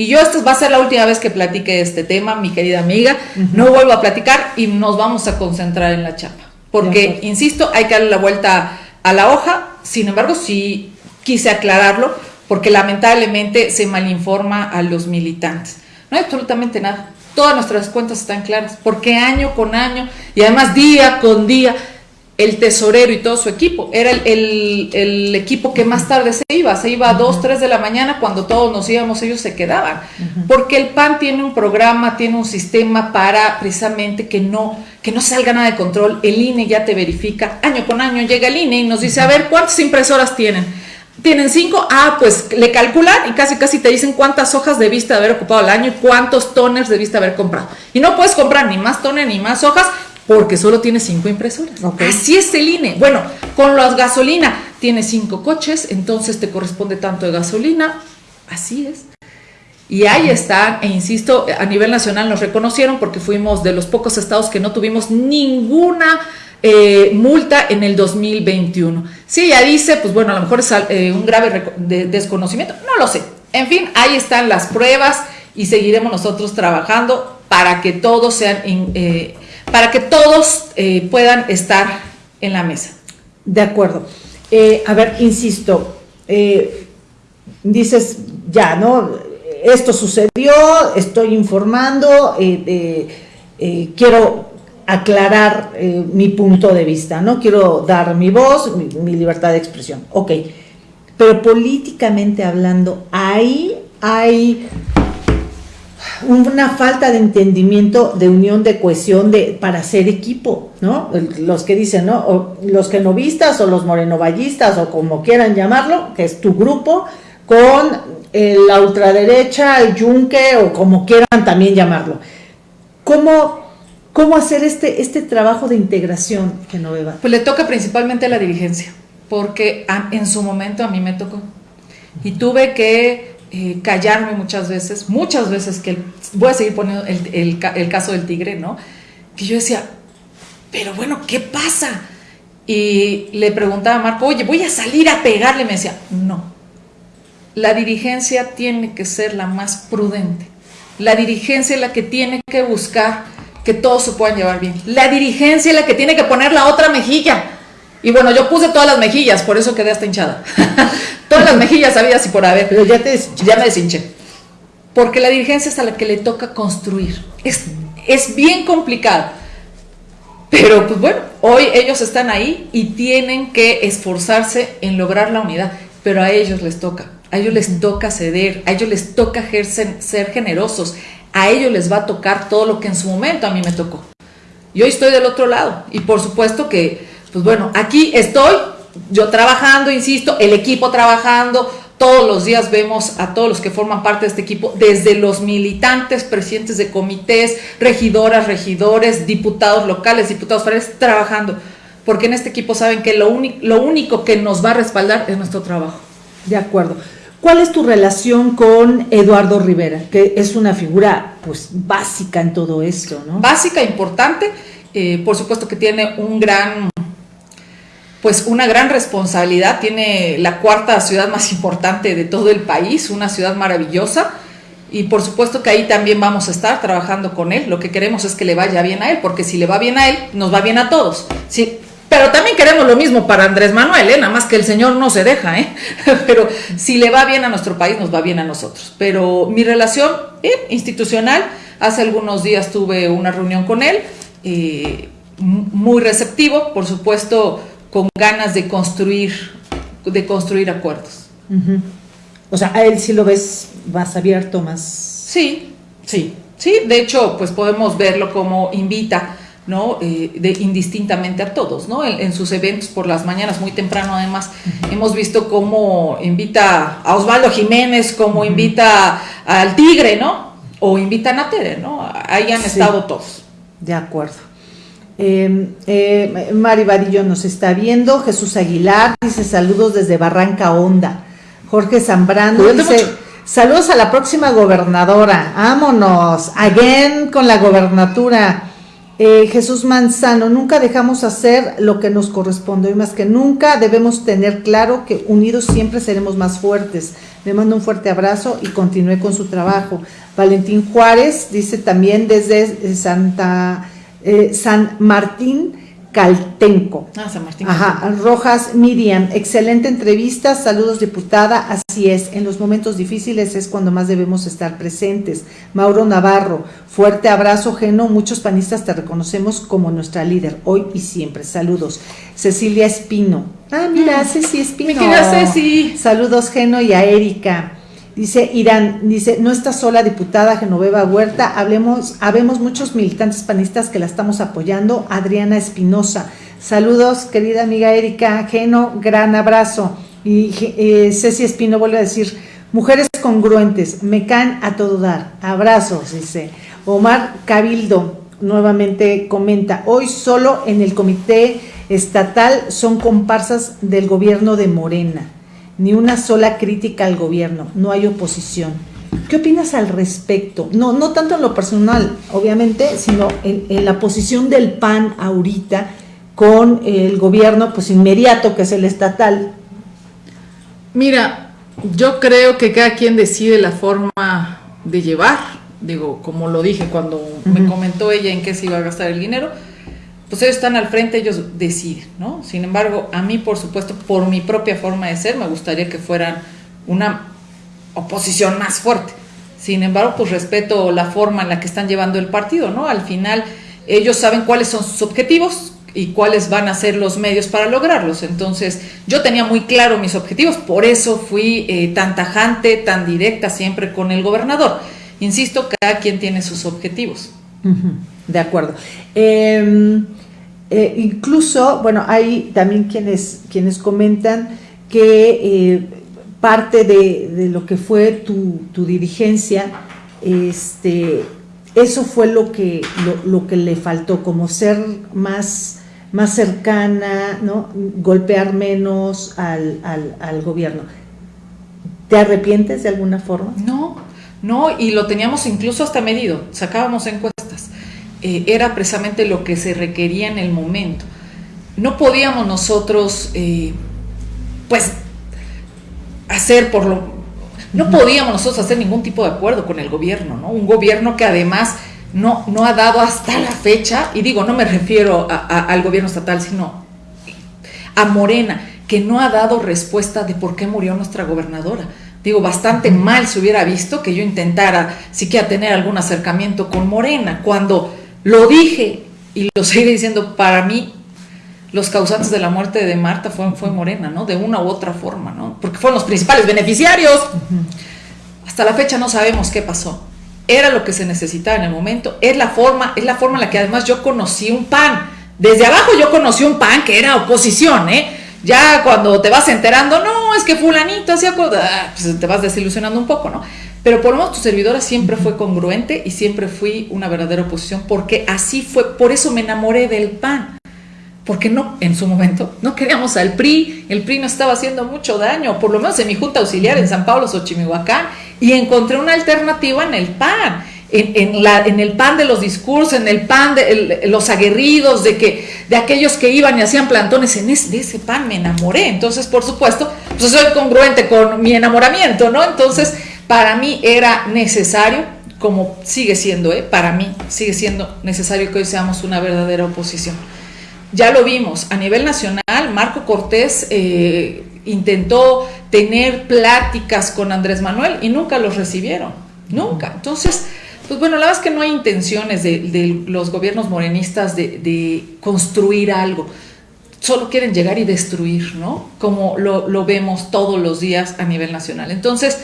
Speaker 2: Y yo esta va a ser la última vez que platique este tema, mi querida amiga. No vuelvo a platicar y nos vamos a concentrar en la chapa. Porque, insisto, hay que darle la vuelta a la hoja. Sin embargo, sí quise aclararlo porque lamentablemente se malinforma a los militantes. No hay absolutamente nada. Todas nuestras cuentas están claras, porque año con año y además día con día el tesorero y todo su equipo. Era el, equipo que más tarde se iba, se iba a 2, 3 de la mañana, cuando todos nos íbamos, ellos se quedaban. Porque el PAN tiene un programa, tiene un sistema para precisamente que no, que no salga nada de control. El INE ya te verifica, año con año llega el INE y nos dice, a ver, ¿cuántas impresoras tienen? Tienen cinco, ah, pues le calculan y casi casi te dicen cuántas hojas debiste haber ocupado al año y cuántos toners debiste haber comprado. Y no puedes comprar ni más toner ni más hojas porque solo tiene cinco impresoras. Así es el INE. Bueno, con las gasolina, tiene cinco coches, entonces te corresponde tanto de gasolina. Así es. Y ahí está, e insisto, a nivel nacional nos reconocieron porque fuimos de los pocos estados que no tuvimos ninguna eh, multa en el 2021. Si ella dice, pues bueno, a lo mejor es eh, un grave desconocimiento, no lo sé. En fin, ahí están las pruebas y seguiremos nosotros trabajando para que todos sean eh, para que todos eh, puedan estar en la mesa.
Speaker 1: De acuerdo. Eh, a ver, insisto, eh, dices, ya, ¿no? Esto sucedió, estoy informando, quiero aclarar mi punto de vista, ¿no? Quiero dar mi voz, mi, mi libertad de expresión. Ok, pero políticamente hablando, ahí hay una falta de entendimiento, de unión, de cohesión, de para ser equipo, ¿no? Los que dicen, ¿no? Los que novistas o los morenovallistas o como quieran llamarlo, que es tu grupo, con la ultraderecha, el yunque o como quieran también llamarlo. ¿Cómo, cómo hacer este, este trabajo de integración, Genoveva?
Speaker 2: Pues le toca principalmente a la dirigencia, porque en su momento a mí me tocó. Y tuve que eh, callarme muchas veces, muchas veces que voy a seguir poniendo el, caso del tigre, ¿no? Que yo decía, pero bueno, ¿qué pasa? Y le preguntaba a Marco, oye, voy a salir a pegarle. Me decía, no, la dirigencia tiene que ser la más prudente. La dirigencia es la que tiene que buscar que todos se puedan llevar bien. La dirigencia es la que tiene que poner la otra mejilla. Y bueno, yo puse todas las mejillas, por eso quedé hasta hinchada. todas las mejillas había y por haber.
Speaker 1: Pero ya, te,
Speaker 2: ya me deshinché. Porque la dirigencia es a la que le toca construir. Es, es bien complicado. Pero pues bueno, hoy ellos están ahí y tienen que esforzarse en lograr la unidad. Pero a ellos les toca. A ellos les toca ceder. A ellos les toca ser generosos. A ellos les va a tocar todo lo que en su momento a mí me tocó. Y hoy estoy del otro lado. Y por supuesto que, pues bueno, aquí estoy yo trabajando, insisto, el equipo trabajando, todos los días vemos a todos los que forman parte de este equipo, desde los militantes, presidentes de comités, regidoras, regidores, diputados locales, diputados federales, trabajando. Porque en este equipo saben que lo, lo único que nos va a respaldar es nuestro trabajo.
Speaker 1: De acuerdo. ¿Cuál es tu relación con Eduardo Rivera, que es una figura pues básica en todo esto, ¿no?
Speaker 2: Básica, importante, eh, por supuesto que tiene un gran pues una gran responsabilidad, tiene la cuarta ciudad más importante de todo el país, una ciudad maravillosa, y por supuesto que ahí también vamos a estar trabajando con él, lo que queremos es que le vaya bien a él, porque si le va bien a él, nos va bien a todos. Sí, pero también queremos lo mismo para Andrés Manuel, ¿eh? nada más que el señor no se deja, ¿eh? pero si le va bien a nuestro país, nos va bien a nosotros. Pero mi relación eh, institucional, hace algunos días tuve una reunión con él, eh, muy receptivo, por supuesto, con ganas de construir, de construir acuerdos.
Speaker 1: O sea, a él sí lo ves más abierto, más...
Speaker 2: Sí, sí, sí. De hecho, pues podemos verlo como invita, ¿no? Eh, de, indistintamente a todos, ¿no? En, sus eventos por las mañanas, muy temprano además, hemos visto cómo invita a Osvaldo Jiménez, como invita al Tigre, ¿no? O invita a Tere, ¿no? Ahí han estado todos.
Speaker 1: De acuerdo. Eh, eh, Mari Vadillo nos está viendo. Jesús Aguilar dice saludos desde Barranca Honda. Jorge Zambrano dice saludos a la próxima gobernadora. Vámonos. Again con la gobernatura. Eh, Jesús Manzano, nunca dejamos hacer lo que nos corresponde y más que nunca debemos tener claro que unidos siempre seremos más fuertes. Le mando un fuerte abrazo y continúe con su trabajo. Valentín Juárez dice también desde Santa eh, San Martín Caltenco.
Speaker 2: Ah, San Martín.
Speaker 1: Ajá, Rojas Miriam, excelente entrevista, saludos diputada, así es, en los momentos difíciles es cuando más debemos estar presentes. Mauro Navarro, fuerte abrazo, Geno, muchos panistas te reconocemos como nuestra líder, hoy y siempre, saludos. Cecilia Espino, ah, mira, mm. Ceci Espino.
Speaker 2: Mi querida Ceci.
Speaker 1: Saludos, Geno y a Erika. Dice Irán, dice, no está sola diputada Genoveva Huerta, hablemos, habemos muchos militantes panistas que la estamos apoyando. Adriana Espinosa, saludos querida amiga Erika, Geno, gran abrazo. Y eh, Ceci Espino vuelve a decir, mujeres congruentes, me caen a todo dar, abrazos, dice. Omar Cabildo nuevamente comenta, hoy solo en el comité estatal son comparsas del gobierno de Morena ni una sola crítica al gobierno, no hay oposición. ¿Qué opinas al respecto? No, no tanto en lo personal, obviamente, sino en, la posición del PAN ahorita con el gobierno pues inmediato que es el estatal.
Speaker 2: Mira, yo creo que cada quien decide la forma de llevar, digo, como lo dije cuando me comentó ella en qué se iba a gastar el dinero, pues ellos están al frente, ellos deciden, ¿no? Sin embargo, a mí, por supuesto, por mi propia forma de ser, me gustaría que fueran una oposición más fuerte. Sin embargo, pues respeto la forma en la que están llevando el partido, ¿no? Al final, ellos saben cuáles son sus objetivos y cuáles van a ser los medios para lograrlos. Entonces, yo tenía muy claro mis objetivos, por eso fui eh, tan tajante, tan directa siempre con el gobernador. Insisto, cada quien tiene sus objetivos.
Speaker 1: De acuerdo. Em, eh, incluso, bueno, hay también quienes, quienes comentan que eh, parte de, lo que fue tu, dirigencia, este, eso fue lo que, lo, que le faltó, como ser más, más cercana, ¿no? golpear menos al, al gobierno. ¿Te arrepientes de alguna forma?
Speaker 2: No, no, y lo teníamos incluso hasta medido, sacábamos encuestas. Eh, era precisamente lo que se requería en el momento. No podíamos nosotros, eh, pues, hacer por lo... No podíamos nosotros hacer ningún tipo de acuerdo con el gobierno, ¿no? Un gobierno que además no, no ha dado hasta la fecha, y digo, no me refiero al gobierno estatal, sino a Morena, que no ha dado respuesta de por qué murió nuestra gobernadora. Digo, bastante mal se hubiera visto que yo intentara siquiera tener algún acercamiento con Morena, cuando lo dije y lo sigue diciendo, para mí los causantes de la muerte de Marta fue, fue Morena, ¿no? De una u otra forma, ¿no? Porque fueron los principales beneficiarios. Hasta la fecha no sabemos qué pasó. Era lo que se necesitaba en el momento, es la forma, es la forma en la que además yo conocí un PAN. Desde abajo yo conocí un PAN que era oposición, ¿eh? Ya cuando te vas enterando, no, es que fulanito hacía ah, pues te vas desilusionando un poco, ¿no? Pero por lo menos tu servidora siempre fue congruente y siempre fui una verdadera oposición, porque así fue, por eso me enamoré del PAN. Porque no, en su momento, no queríamos al PRI, el PRI no estaba haciendo mucho daño, por lo menos en mi junta auxiliar en San Pablo, Xochimihuacán, y encontré una alternativa en el PAN. En, la, en, el pan de los discursos, en el pan de los aguerridos, de que de aquellos que iban y hacían plantones, en ese, de ese pan me enamoré. Entonces, por supuesto, pues soy congruente con mi enamoramiento, ¿no? Entonces, para mí era necesario, como sigue siendo, ¿eh? para mí sigue siendo necesario que hoy seamos una verdadera oposición. Ya lo vimos, a nivel nacional, Marco Cortés eh, intentó tener pláticas con Andrés Manuel y nunca los recibieron, nunca. Entonces, pues bueno, la verdad es que no hay intenciones de, los gobiernos morenistas de, construir algo, solo quieren llegar y destruir, ¿no? Como lo vemos todos los días a nivel nacional. Entonces,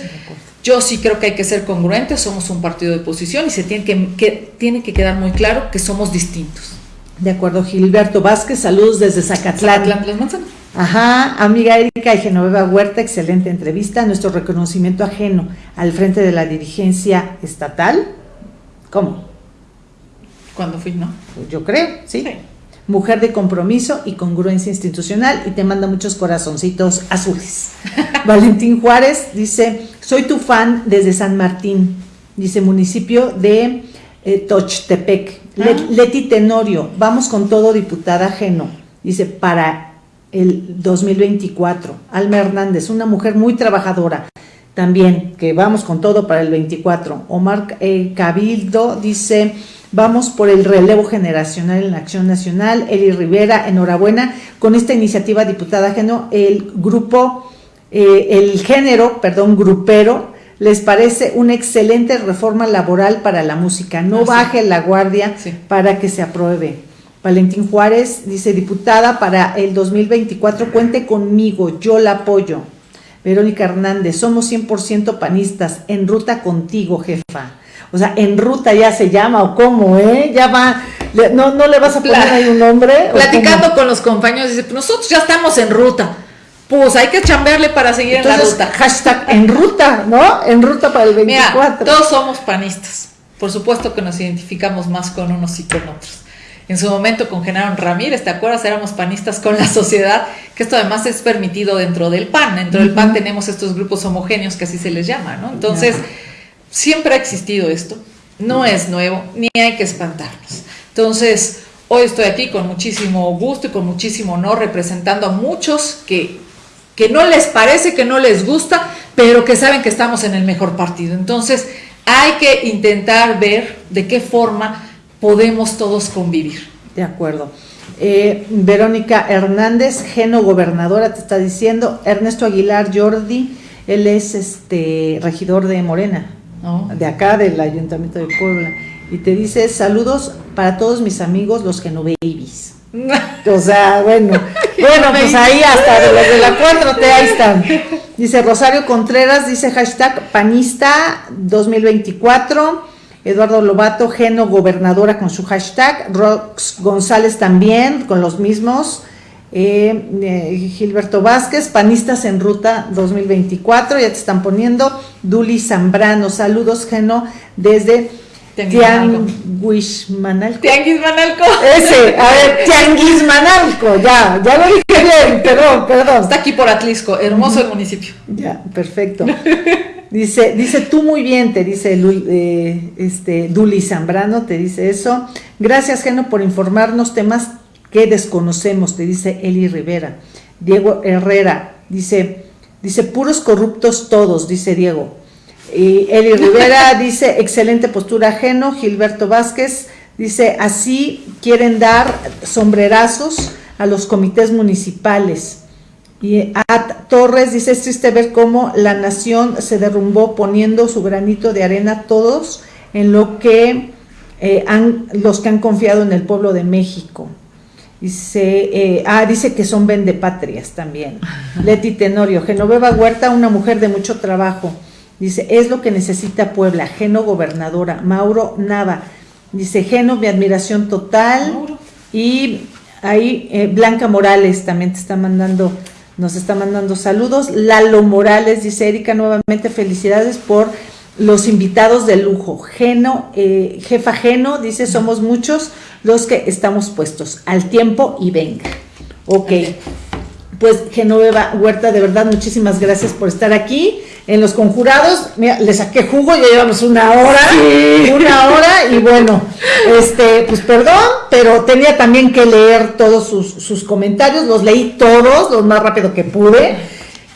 Speaker 2: yo sí creo que hay que ser congruentes, somos un partido de oposición y se tiene que, tiene que quedar muy claro que somos distintos.
Speaker 1: De acuerdo, Gilberto Vázquez, saludos desde Zacatlán. Zacatlán Ajá, amiga Erika y Genoveva Huerta, excelente entrevista. Nuestro reconocimiento ajeno al frente de la dirigencia estatal. ¿Cómo?
Speaker 2: Cuando fui, ¿no?
Speaker 1: Yo creo, sí. Mujer de compromiso y congruencia institucional y te manda muchos corazoncitos azules. Valentín Juárez dice, soy tu fan desde San Martín, dice municipio de eh, Tochtepec. Ah. Leti Tenorio, vamos con todo, diputada Geno, dice, para el 2024. Alma Hernández, una mujer muy trabajadora, también, que vamos con todo para el 24. Omar eh, Cabildo dice, vamos por el relevo generacional en la Acción Nacional. Eli Rivera, enhorabuena con esta iniciativa, diputada Geno, el grupo, eh, el género, perdón, grupero, les parece una excelente reforma laboral para la música. No ah, baje la guardia para que se apruebe. Valentín Juárez dice, diputada, para el 2024 cuente conmigo, yo la apoyo. Verónica Hernández, somos 100% panistas, en ruta contigo, jefa. O sea, en ruta ya se llama, o cómo, ¿eh? Ya va, no, no le vas a poner ahí un nombre.
Speaker 2: Platicando con los compañeros, dice, nosotros ya estamos en ruta. Pues hay que chambearle para seguir en la ruta.
Speaker 1: Hashtag en ruta, ¿no? En ruta para el 24.
Speaker 2: todos somos panistas. Por supuesto que nos identificamos más con unos y con otros en su momento con Genaro Ramírez, ¿te acuerdas? Éramos panistas con la sociedad, que esto además es permitido dentro del PAN. Dentro del PAN tenemos estos grupos homogéneos que así se les llama, ¿no? Entonces, siempre ha existido esto, no es nuevo, ni hay que espantarnos. Entonces, hoy estoy aquí con muchísimo gusto y con muchísimo honor representando a muchos que, que no les parece, que no les gusta, pero que saben que estamos en el mejor partido. Entonces, hay que intentar ver de qué forma podemos todos convivir.
Speaker 1: De acuerdo. Eh, Verónica Hernández, Geno Gobernadora, te está diciendo. Ernesto Aguilar Jordi, él es este regidor de Morena, de acá del Ayuntamiento de Puebla. Y te dice, saludos para todos mis amigos, los Genobabies. o sea, bueno, bueno, pues ahí hasta de los de la 4T, ahí están. Dice Rosario Contreras, dice hashtag panista 2024. Eduardo Lobato, Geno Gobernadora con su hashtag, Rox González también con los mismos, eh, eh, Gilberto Vázquez, Panistas en Ruta 2024, ya te están poniendo, Duli Zambrano, saludos Geno desde Tianguismanalco.
Speaker 2: Tianguismanalco.
Speaker 1: Ese, a ver, Tianguismanalco, ya, ya lo dije bien, perdón, perdón.
Speaker 2: Está aquí por Atlisco, hermoso el municipio.
Speaker 1: Ya, perfecto. Dice, dice tú muy bien, te dice eh, este, Duli Zambrano, te dice eso. Gracias, Geno, por informarnos temas que desconocemos, te dice Eli Rivera. Diego Herrera, dice, dice, puros corruptos todos, dice Diego. Y Eli Rivera dice, excelente postura ajeno. Gilberto Vázquez dice, así quieren dar sombrerazos a los comités municipales. Y At Torres dice, es triste ver cómo la nación se derrumbó poniendo su granito de arena todos en lo que eh, han, los que han confiado en el pueblo de México. Dice, eh, ah, dice que son vendepatrias también. Leti Tenorio, Genoveva Huerta, una mujer de mucho trabajo. Dice, es lo que necesita Puebla. Geno gobernadora. Mauro Nava. Dice, Geno, mi admiración total. Y ahí eh, Blanca Morales también te está mandando nos está mandando saludos. Lalo Morales dice, Erika, nuevamente felicidades por los invitados de lujo. Geno, eh, jefa Geno, dice, somos muchos los que estamos puestos al tiempo y venga. Ok. Pues Genoveva Huerta, de verdad, muchísimas gracias por estar aquí en los conjurados, mira, le saqué jugo, ya llevamos una hora, una hora, y bueno, este, pues perdón, pero tenía también que leer todos sus, comentarios, los leí todos, lo más rápido que pude.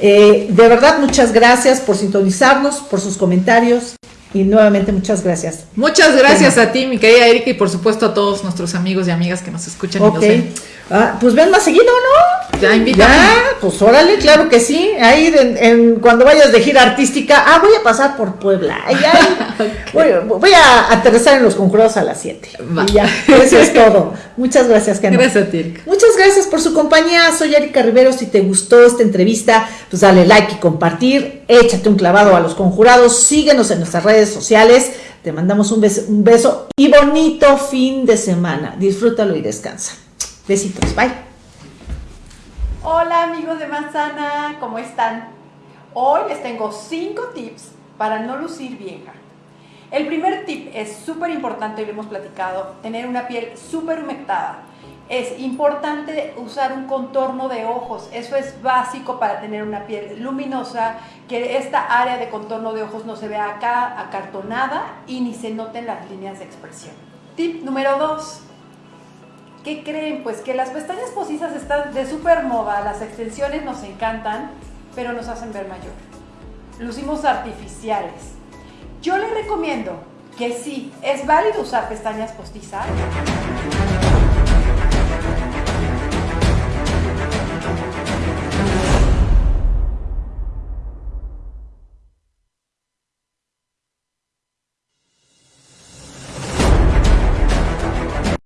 Speaker 1: Eh, de verdad, muchas gracias por sintonizarnos, por sus comentarios, y nuevamente muchas gracias.
Speaker 2: Muchas gracias a ti, mi querida Erika, y por supuesto a todos nuestros amigos y amigas que nos escuchan y nos ven.
Speaker 1: Ah, pues ven más seguido, ¿no? Ya invítame. Ya, pues órale, claro que sí. Ahí en, cuando vayas de gira artística, ah, voy a pasar por Puebla. voy, a aterrizar en los conjurados a las 7. Y ya, eso es todo. Muchas gracias,
Speaker 2: Ken. Gracias a ti.
Speaker 1: Muchas gracias por su compañía. Soy Erika Rivero. Si te gustó esta entrevista, pues dale like y compartir. Échate un clavado a los conjurados. Síguenos en nuestras redes sociales. Te mandamos un beso, un beso y bonito fin de semana. Disfrútalo y descansa. Besitos, bye.
Speaker 3: Hola amigos de Manzana, ¿cómo están? Hoy les tengo 5 tips para no lucir vieja. El primer tip es súper importante y lo hemos platicado, tener una piel súper humectada. Es importante usar un contorno de ojos, eso es básico para tener una piel luminosa, que esta área de contorno de ojos no se vea acá acartonada y ni se noten las líneas de expresión. Tip número 2. ¿Qué creen? Pues que las pestañas postizas están de súper moda, las extensiones nos encantan, pero nos hacen ver mayor. Lucimos artificiales. Yo les recomiendo que sí, es válido usar pestañas postizas,